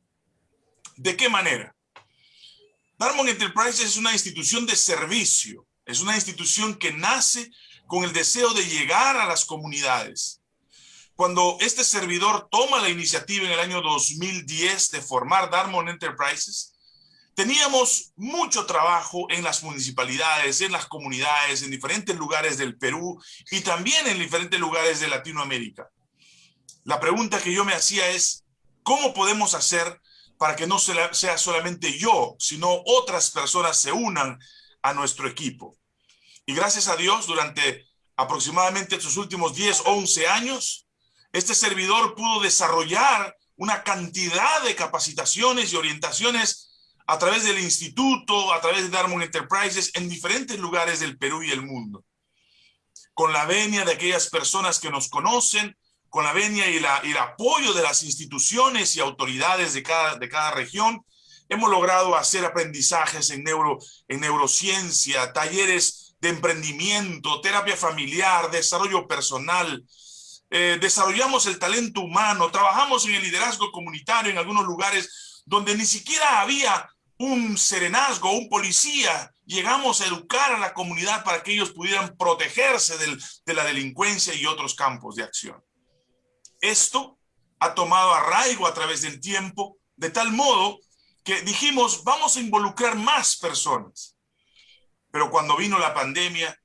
¿De qué manera? Darmon Enterprises es una institución de servicio, es una institución que nace con el deseo de llegar a las comunidades. Cuando este servidor toma la iniciativa en el año 2010 de formar Darmon Enterprises, teníamos mucho trabajo en las municipalidades, en las comunidades, en diferentes lugares del Perú y también en diferentes lugares de Latinoamérica. La pregunta que yo me hacía es, ¿cómo podemos hacer para que no sea solamente yo, sino otras personas se unan a nuestro equipo? Y gracias a Dios, durante aproximadamente estos últimos 10, 11 años, este servidor pudo desarrollar una cantidad de capacitaciones y orientaciones a través del instituto, a través de Darmon Enterprises, en diferentes lugares del Perú y el mundo. Con la venia de aquellas personas que nos conocen, con la venia y, el apoyo de las instituciones y autoridades de cada, de cada región, hemos logrado hacer aprendizajes en neurociencia, talleres de emprendimiento, terapia familiar, desarrollo personal, eh, desarrollamos el talento humano, trabajamos en el liderazgo comunitario en algunos lugares donde ni siquiera había un serenazgo, un policía. Llegamos a educar a la comunidad para que ellos pudieran protegerse de la delincuencia y otros campos de acción. Esto ha tomado arraigo a través del tiempo, de tal modo que dijimos, vamos a involucrar más personas. Pero cuando vino la pandemia,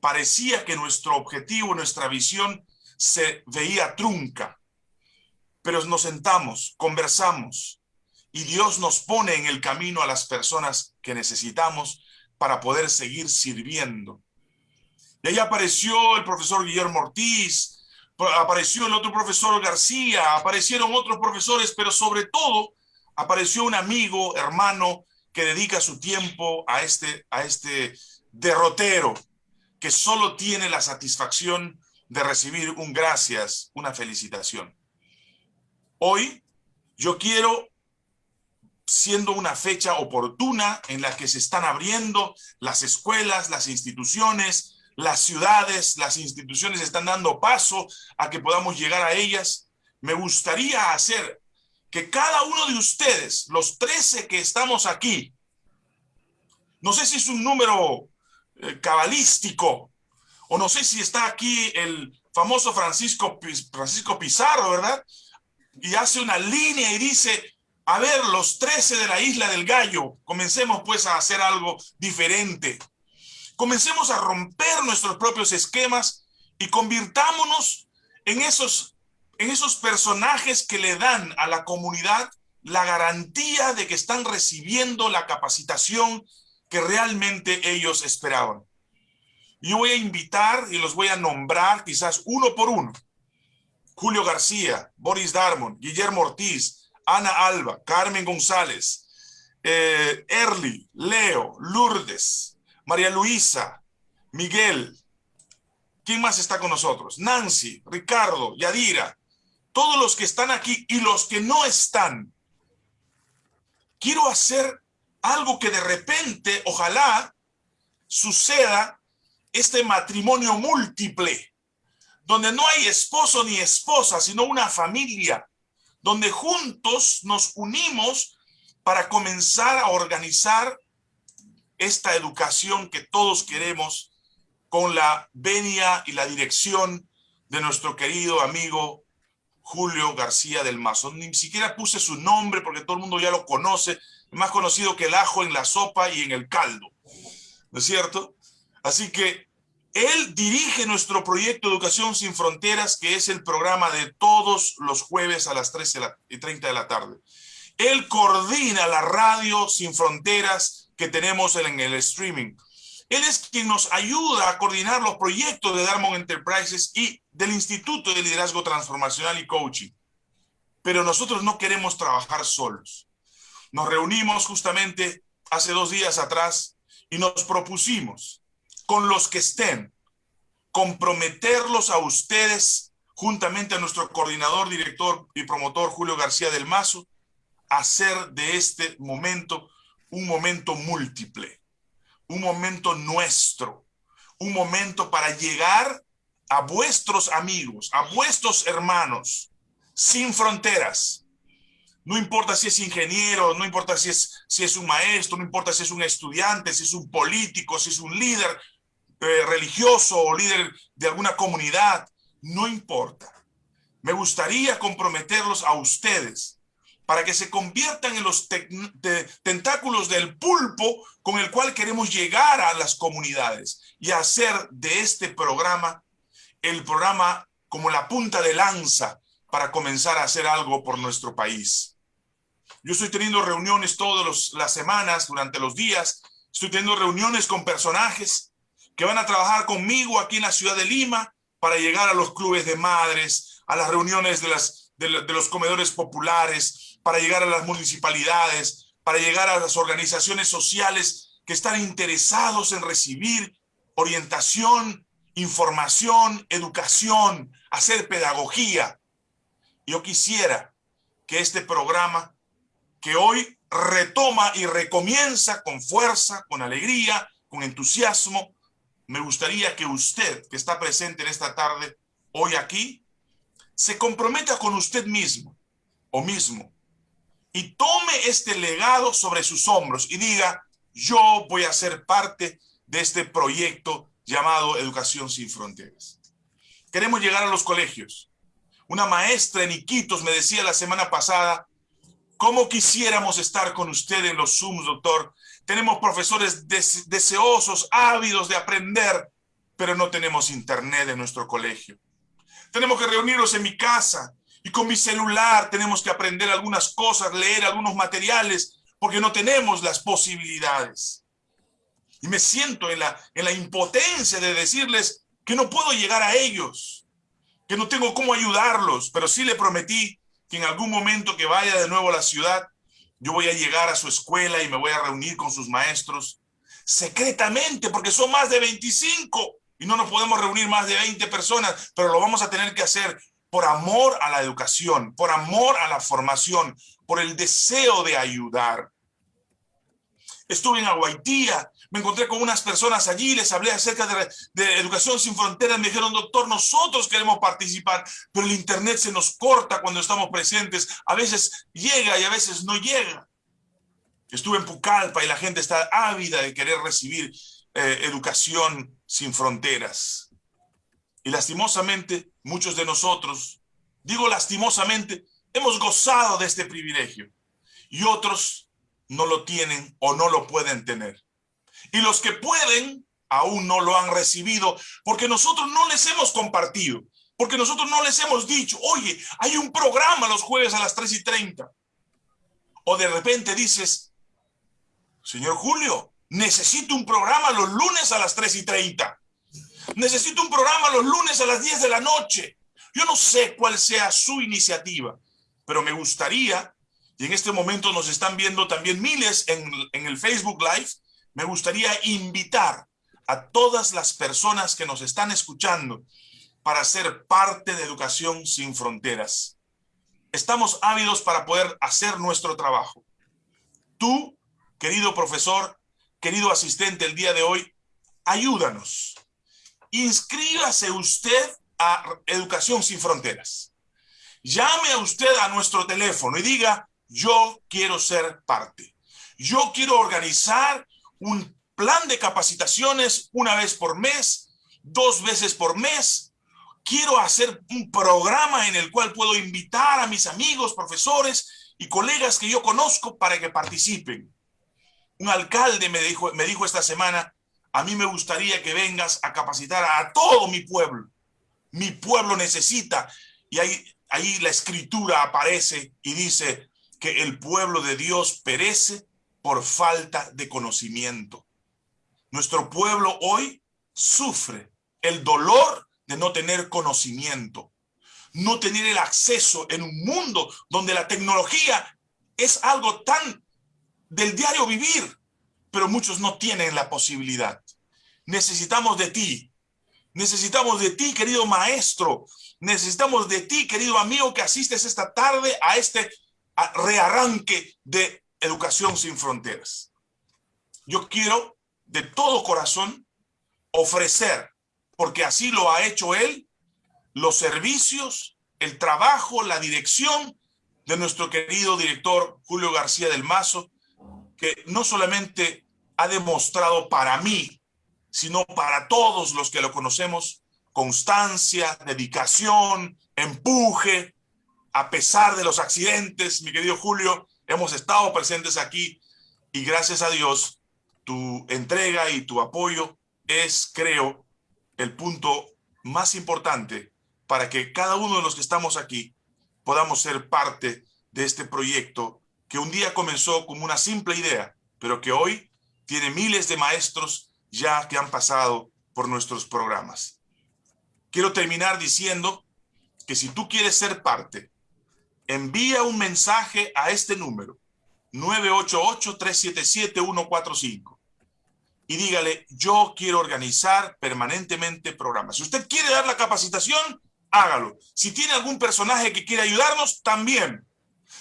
parecía que nuestro objetivo, nuestra visión se veía trunca. Pero nos sentamos, conversamos y Dios nos pone en el camino a las personas que necesitamos para poder seguir sirviendo. Y ahí apareció el profesor Guillermo Ortiz, apareció el otro profesor García, aparecieron otros profesores, pero sobre todo apareció un amigo, hermano, que dedica su tiempo a este, a este derrotero, que solo tiene la satisfacción de recibir un gracias, una felicitación. Hoy yo quiero, siendo una fecha oportuna en la que se están abriendo las escuelas, las instituciones, las ciudades, las instituciones están dando paso a que podamos llegar a ellas, me gustaría hacer que cada uno de ustedes, los 13 que estamos aquí, no sé si es un número eh, cabalístico, o no sé si está aquí el famoso Francisco, Francisco Pizarro, ¿verdad? Y hace una línea y dice, a ver, los 13 de la isla del gallo, comencemos pues a hacer algo diferente. Comencemos a romper nuestros propios esquemas y convirtámonos en esos, en esos personajes que le dan a la comunidad la garantía de que están recibiendo la capacitación que realmente ellos esperaban. Yo voy a invitar y los voy a nombrar quizás uno por uno. Julio García, Boris Darmon, Guillermo Ortiz, Ana Alba, Carmen González, eh, Erly, Leo, Lourdes, María Luisa, Miguel. ¿Quién más está con nosotros? Nancy, Ricardo, Yadira, todos los que están aquí y los que no están. Quiero hacer algo que de repente, ojalá, suceda este matrimonio múltiple, donde no hay esposo ni esposa, sino una familia, donde juntos nos unimos para comenzar a organizar esta educación que todos queremos con la venia y la dirección de nuestro querido amigo Julio García del Mazo. Ni siquiera puse su nombre porque todo el mundo ya lo conoce, más conocido que el ajo en la sopa y en el caldo, ¿no es cierto? Así que él dirige nuestro proyecto Educación Sin Fronteras, que es el programa de todos los jueves a las 13 y 30 de la tarde. Él coordina la radio Sin Fronteras que tenemos en el streaming. Él es quien nos ayuda a coordinar los proyectos de Darmon Enterprises y del Instituto de Liderazgo Transformacional y Coaching. Pero nosotros no queremos trabajar solos. Nos reunimos justamente hace dos días atrás y nos propusimos con los que estén, comprometerlos a ustedes, juntamente a nuestro coordinador, director y promotor Julio García del Mazo, hacer de este momento un momento múltiple, un momento nuestro, un momento para llegar a vuestros amigos, a vuestros hermanos, sin fronteras. No importa si es ingeniero, no importa si es, si es un maestro, no importa si es un estudiante, si es un político, si es un líder, eh, religioso o líder de alguna comunidad, no importa. Me gustaría comprometerlos a ustedes para que se conviertan en los tentáculos del pulpo con el cual queremos llegar a las comunidades y hacer de este programa el programa como la punta de lanza para comenzar a hacer algo por nuestro país. Yo estoy teniendo reuniones todas las semanas, durante los días, estoy teniendo reuniones con personajes que van a trabajar conmigo aquí en la ciudad de Lima para llegar a los clubes de madres, a las reuniones de, las, de, los comedores populares, para llegar a las municipalidades, para llegar a las organizaciones sociales que están interesados en recibir orientación, información, educación, hacer pedagogía. Yo quisiera que este programa, que hoy retoma y recomienza con fuerza, con alegría, con entusiasmo, me gustaría que usted, que está presente en esta tarde, hoy aquí, se comprometa con usted mismo o mismo y tome este legado sobre sus hombros y diga, yo voy a ser parte de este proyecto llamado Educación Sin Fronteras. Queremos llegar a los colegios. Una maestra en Iquitos me decía la semana pasada, ¿cómo quisiéramos estar con usted en los Zooms, doctor? Tenemos profesores deseosos, ávidos de aprender, pero no tenemos internet en nuestro colegio. Tenemos que reunirnos en mi casa y con mi celular tenemos que aprender algunas cosas, leer algunos materiales, porque no tenemos las posibilidades. Y me siento en la, en la impotencia de decirles que no puedo llegar a ellos, que no tengo cómo ayudarlos, pero sí le prometí que en algún momento que vaya de nuevo a la ciudad, yo voy a llegar a su escuela y me voy a reunir con sus maestros secretamente, porque son más de 25 y no nos podemos reunir más de 20 personas, pero lo vamos a tener que hacer por amor a la educación, por amor a la formación, por el deseo de ayudar. Estuve en Aguaitía, me encontré con unas personas allí, les hablé acerca de, Educación Sin Fronteras, me dijeron, doctor, nosotros queremos participar, pero el Internet se nos corta cuando estamos presentes, a veces llega y a veces no llega. Estuve en Pucallpa y la gente está ávida de querer recibir eh, educación sin fronteras. Y lastimosamente, muchos de nosotros, digo lastimosamente, hemos gozado de este privilegio y otros no lo tienen o no lo pueden tener. Y los que pueden aún no lo han recibido porque nosotros no les hemos compartido, porque nosotros no les hemos dicho, oye, hay un programa los jueves a las 3 y 30. O de repente dices, señor Julio, necesito un programa los lunes a las 3 y 30. Necesito un programa los lunes a las 10 de la noche. Yo no sé cuál sea su iniciativa, pero me gustaría, y en este momento nos están viendo también miles en, en el Facebook Live, me gustaría invitar a todas las personas que nos están escuchando para ser parte de Educación Sin Fronteras. Estamos ávidos para poder hacer nuestro trabajo. Tú, querido profesor, querido asistente, el día de hoy, ayúdanos. Inscríbase usted a Educación Sin Fronteras. Llame a usted a nuestro teléfono y diga, yo quiero ser parte. Yo quiero organizar un plan de capacitaciones una vez por mes, dos veces por mes. Quiero hacer un programa en el cual puedo invitar a mis amigos, profesores y colegas que yo conozco para que participen. Un alcalde me dijo, me dijo esta semana, a mí me gustaría que vengas a capacitar a todo mi pueblo. Mi pueblo necesita. Y ahí, ahí la escritura aparece y dice que el pueblo de Dios perece por falta de conocimiento. Nuestro pueblo hoy sufre el dolor de no tener conocimiento, no tener el acceso en un mundo donde la tecnología es algo tan del diario vivir, pero muchos no tienen la posibilidad. Necesitamos de ti, necesitamos de ti, querido maestro, necesitamos de ti, querido amigo, que asistes esta tarde a este rearranque de Educación sin Fronteras. Yo quiero de todo corazón ofrecer, porque así lo ha hecho él, los servicios, el trabajo, la dirección de nuestro querido director Julio García del Mazo, que no solamente ha demostrado para mí sino para todos los que lo conocemos, constancia, dedicación, empuje, a pesar de los accidentes, mi querido Julio, hemos estado presentes aquí y gracias a Dios, tu entrega y tu apoyo es, creo, el punto más importante para que cada uno de los que estamos aquí podamos ser parte de este proyecto que un día comenzó como una simple idea, pero que hoy tiene miles de maestros ya que han pasado por nuestros programas. Quiero terminar diciendo que si tú quieres ser parte, envía un mensaje a este número, 988-377-145 y dígale, yo quiero organizar permanentemente programas. Si usted quiere dar la capacitación, hágalo. Si tiene algún personaje que quiere ayudarnos, también.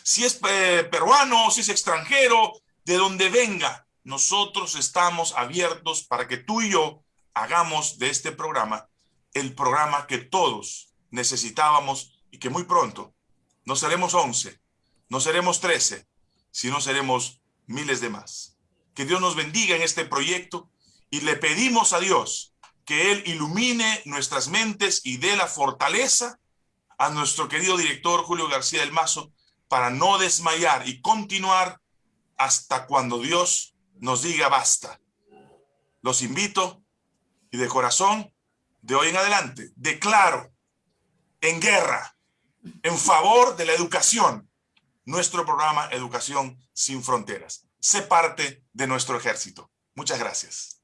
Si es eh, peruano, si es extranjero, de donde venga, nosotros estamos abiertos para que tú y yo hagamos de este programa el programa que todos necesitábamos y que muy pronto no seremos 11, no seremos 13, sino seremos miles de más. Que Dios nos bendiga en este proyecto y le pedimos a Dios que Él ilumine nuestras mentes y dé la fortaleza a nuestro querido director Julio García del Mazo para no desmayar y continuar hasta cuando Dios nos diga basta. Los invito y de corazón, de hoy en adelante, declaro en guerra, en favor de la educación, nuestro programa Educación sin Fronteras sé parte de nuestro ejército. Muchas gracias.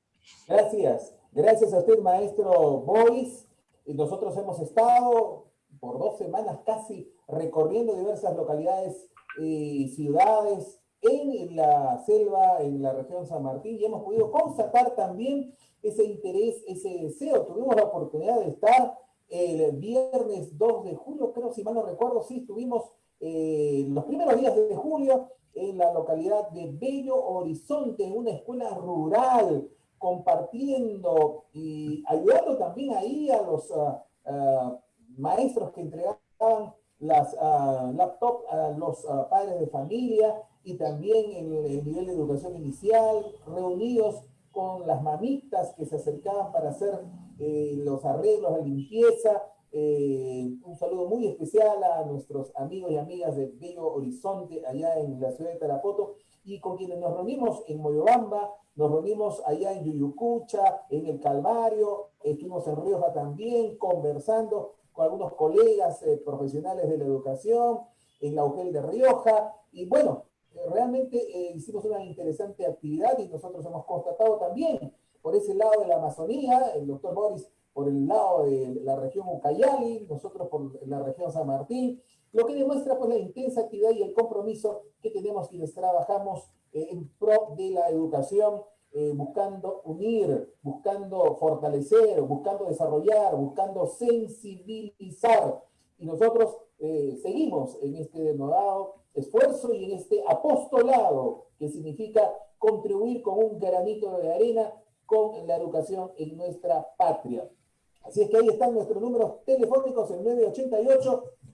Gracias. Gracias a usted, maestro Boris. Nosotros hemos estado por dos semanas casi recorriendo diversas localidades y ciudades en la selva, en la región San Martín, y hemos podido constatar también ese interés, ese deseo. Tuvimos la oportunidad de estar el viernes 2 de julio, creo, si mal no recuerdo, sí, estuvimos eh, los primeros días de julio en la localidad de Bello Horizonte, una escuela rural, compartiendo y ayudando también ahí a los ah, ah, maestros que entregaban las uh, laptops a los padres de familia y también en el nivel de educación inicial, reunidos con las mamitas que se acercaban para hacer eh, los arreglos, la limpieza, eh, un saludo muy especial a nuestros amigos y amigas de Bello Horizonte, allá en la ciudad de Tarapoto, y con quienes nos reunimos en Moyobamba, nos reunimos allá en Yuyucucha, en el Calvario, estuvimos en Rioja también, conversando con algunos colegas eh, profesionales de la educación, en la UGEL de Rioja, y bueno, realmente eh, hicimos una interesante actividad y nosotros hemos constatado también por ese lado de la Amazonía, el doctor Boris por el lado de la región Ucayali, nosotros por la región San Martín, lo que demuestra pues la intensa actividad y el compromiso que tenemos quienes trabajamos eh, en pro de la educación, eh, buscando unir, buscando fortalecer, buscando desarrollar, buscando sensibilizar. Y nosotros eh, seguimos en este denodado esfuerzo y en este apostolado que significa contribuir con un granito de arena con la educación en nuestra patria. Así es que ahí están nuestros números telefónicos, el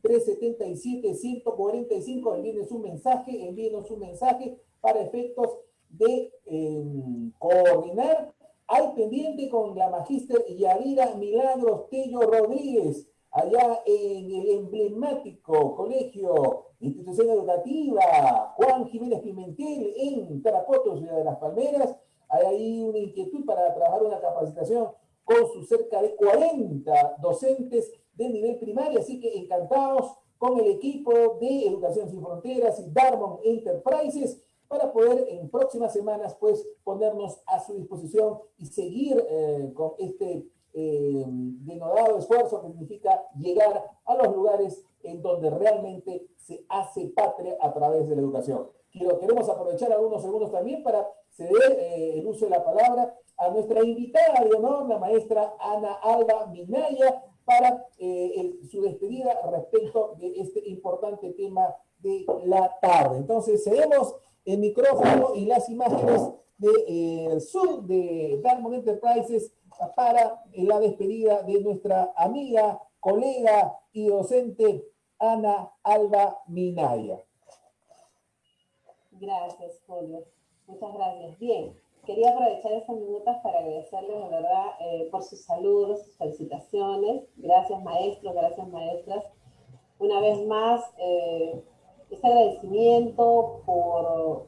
988-377-145. Envíenos un mensaje, envíenos un mensaje para efectos de em, coordinar. Al pendiente con la magíster Yadira Milagros Tello Rodríguez, allá en el emblemático colegio, institución educativa Juan Jiménez Pimentel en Tarapoto, Ciudad de las Palmeras. Hay ahí una inquietud para trabajar una capacitación con sus cerca de 40 docentes de nivel primario, así que encantados con el equipo de Educación Sin Fronteras y Darmon Enterprises para poder en próximas semanas pues ponernos a su disposición y seguir eh, con este eh, denodado esfuerzo que significa llegar a los lugares en donde realmente se hace patria a través de la educación. Quiero, queremos aprovechar algunos segundos también para ceder eh, el uso de la palabra a nuestra invitada de honor, la maestra Ana Alba Minaya, para su despedida respecto de este importante tema de la tarde. Entonces, cedemos el micrófono y las imágenes de eh, de Darmon Enterprises para la despedida de nuestra amiga, colega y docente Ana Alba Minaya. Gracias, Julio. Muchas gracias. Bien, quería aprovechar estas minutos para agradecerles de verdad eh, por sus saludos, sus felicitaciones. Gracias maestros, gracias maestras. Una vez más, eh, ese agradecimiento por,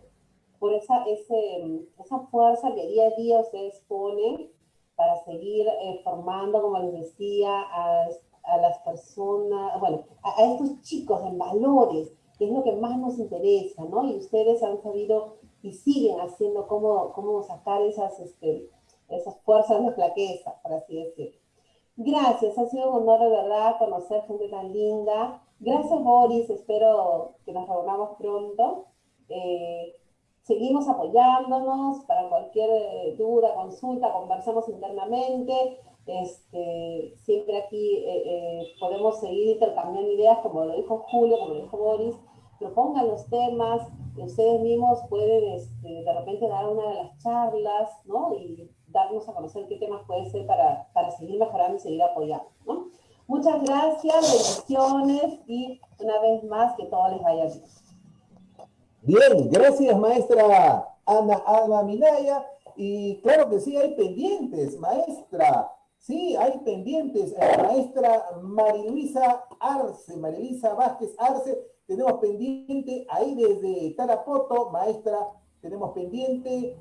por esa, ese, esa fuerza que día a día ustedes ponen para seguir eh, formando, como les decía, a, a las personas, bueno, a, a, estos chicos en valores, que es lo que más nos interesa, ¿no? Y ustedes han sabido y siguen haciendo cómo, cómo sacar esas, este, esas fuerzas de flaqueza, por así decirlo. Gracias, ha sido un honor de verdad conocer gente tan linda. Gracias Boris, espero que nos reunamos pronto. Eh, seguimos apoyándonos para cualquier eh, duda, consulta, conversamos internamente. Este, siempre aquí eh, podemos seguir intercambiando ideas, como lo dijo Julio, como lo dijo Boris. Propongan los temas, ustedes mismos pueden este, de repente dar una de las charlas, ¿no? Y darnos a conocer qué temas puede ser para, para seguir mejorando y seguir apoyando, ¿no? Muchas gracias, bendiciones y una vez más que todo les vaya bien. Bien, gracias maestra Ana Alma Minaya. Y claro que sí, hay pendientes, maestra. Sí, hay pendientes. Eh, maestra Mariluisa Arce, Mariluisa Vázquez Arce, tenemos pendiente ahí desde Tarapoto, maestra, tenemos pendiente,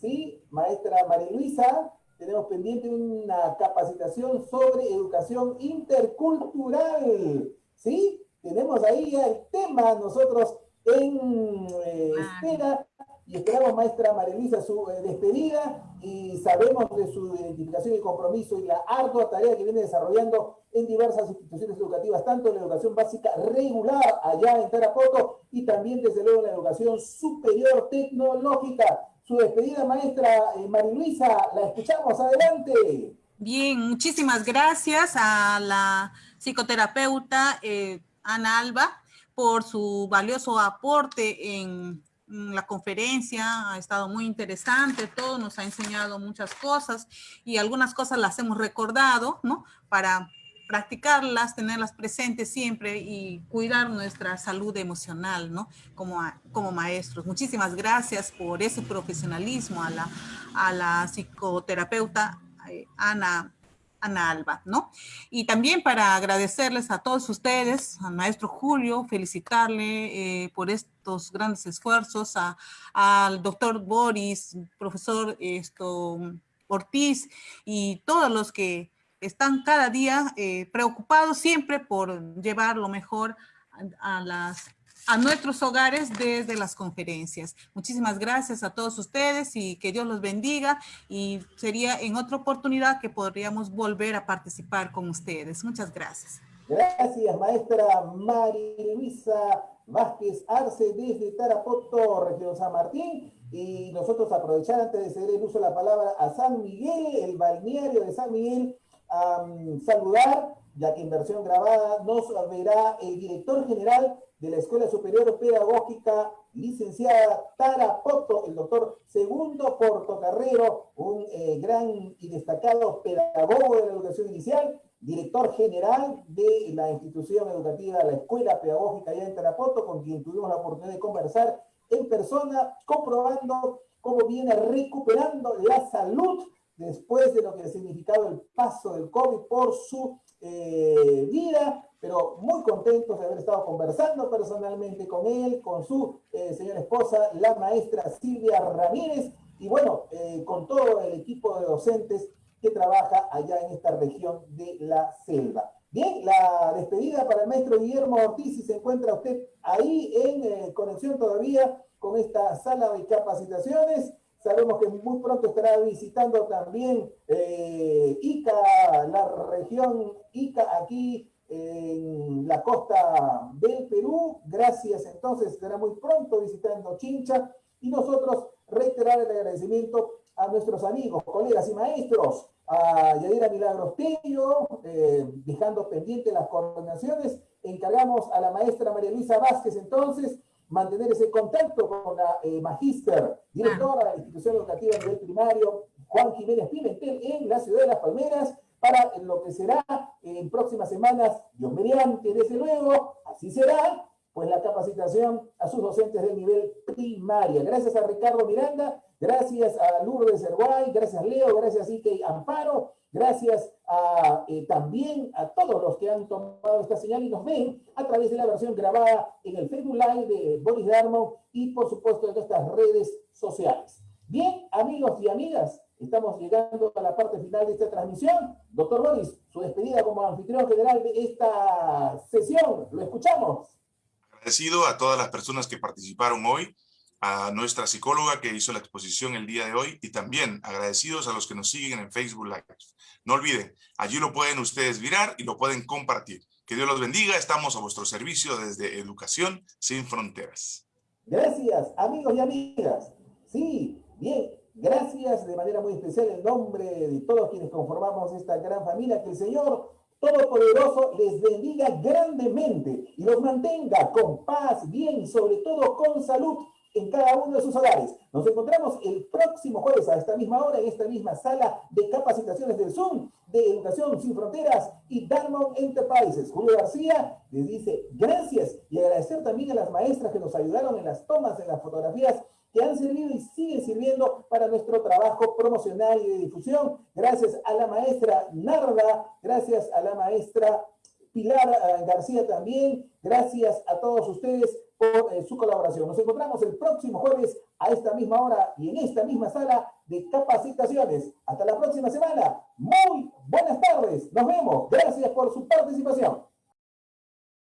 ¿sí? Maestra María Luisa, tenemos pendiente una capacitación sobre educación intercultural, ¿sí? Tenemos ahí el tema nosotros en eh, espera y esperamos, maestra María Luisa, su eh, despedida y sabemos de su identificación y compromiso y la ardua tarea que viene desarrollando en diversas instituciones educativas, tanto en la educación básica regular allá en Tarapoto y también desde luego en la educación superior tecnológica. Su despedida, maestra eh, María Luisa, la escuchamos, adelante. Bien, muchísimas gracias a la psicoterapeuta eh, Ana Alba por su valioso aporte en la conferencia, ha estado muy interesante, todo nos ha enseñado muchas cosas y algunas cosas las hemos recordado, ¿no? Para practicarlas, tenerlas presentes siempre y cuidar nuestra salud emocional, ¿no? Como, como maestros. Muchísimas gracias por ese profesionalismo a la, a la psicoterapeuta eh, Ana Ana Alba, ¿no? Y también para agradecerles a todos ustedes, al maestro Julio, felicitarle eh, por estos grandes esfuerzos, a, al doctor Boris, profesor esto, Ortiz y todos los que están cada día eh, preocupados siempre por llevar lo mejor a, las a nuestros hogares desde las conferencias. Muchísimas gracias a todos ustedes y que Dios los bendiga y sería en otra oportunidad que podríamos volver a participar con ustedes. Muchas gracias. Gracias, maestra María Luisa Vázquez Arce desde Tarapoto, región San Martín. Y nosotros aprovechar antes de ceder el uso de la palabra a San Miguel, el balneario de San Miguel, a saludar, ya que en versión grabada nos verá el director general de la Escuela Superior Pedagógica, licenciada Tara Poto, el doctor Segundo Portocarrero, un eh, gran y destacado pedagogo de la educación inicial, director general de la institución educativa, la Escuela Pedagógica allá en Tarapoto, con quien tuvimos la oportunidad de conversar en persona, comprobando cómo viene recuperando la salud después de lo que ha significado el paso del COVID por su eh, vida, pero muy contentos de haber estado conversando personalmente con él, con su eh, señora esposa, la maestra Silvia Ramírez, y bueno, eh, con todo el equipo de docentes que trabaja allá en esta región de la selva. Bien, la despedida para el maestro Guillermo Ortiz, si se encuentra usted ahí en eh, conexión todavía con esta sala de capacitaciones. Sabemos que muy pronto estará visitando también eh, Ica, la región Ica, aquí en la costa del Perú. Gracias, entonces estará muy pronto visitando Chincha y nosotros reiterar el agradecimiento a nuestros amigos, colegas y maestros, a Yadira Milagros Tello, eh, dejando pendiente las coordinaciones, encargamos a la maestra María Luisa Vázquez entonces mantener ese contacto con la eh, magíster, directora de la institución educativa a nivel primario, Juan Jiménez Pimentel, en la ciudad de Las Palmeras, para lo que será en próximas semanas, Dios mediante, desde luego, así será, pues la capacitación a sus docentes de nivel primaria. Gracias a Ricardo Miranda, gracias a Lourdes Herguay, gracias Leo, gracias Ike Amparo, gracias a, eh, también a todos los que han tomado esta señal y nos ven a través de la versión grabada en el Facebook Live de Boris Darmon y por supuesto en estas redes sociales. Bien, amigos y amigas, estamos llegando a la parte final de esta transmisión. Doctor Boris, su despedida como anfitrión general de esta sesión, lo escuchamos. Agradecido a todas las personas que participaron hoy a nuestra psicóloga que hizo la exposición el día de hoy y también agradecidos a los que nos siguen en Facebook Live. No olviden, allí lo pueden ustedes mirar y lo pueden compartir. Que Dios los bendiga, estamos a vuestro servicio desde Educación Sin Fronteras. Gracias, amigos y amigas. Sí, bien, gracias de manera muy especial en nombre de todos quienes conformamos esta gran familia, que el Señor Todopoderoso les bendiga grandemente y los mantenga con paz, bien y sobre todo con salud en cada uno de sus hogares. Nos encontramos el próximo jueves a esta misma hora en esta misma sala de capacitaciones del Zoom de Educación Sin Fronteras y Diamond Enterprises. Julio García les dice gracias y agradecer también a las maestras que nos ayudaron en las tomas, en las fotografías que han servido y siguen sirviendo para nuestro trabajo promocional y de difusión. Gracias a la maestra Narda, gracias a la maestra Pilar eh, García también, gracias a todos ustedes por eh, su colaboración. Nos encontramos el próximo jueves a esta misma hora y en esta misma sala de capacitaciones. Hasta la próxima semana. Muy buenas tardes. Nos vemos. Gracias por su participación.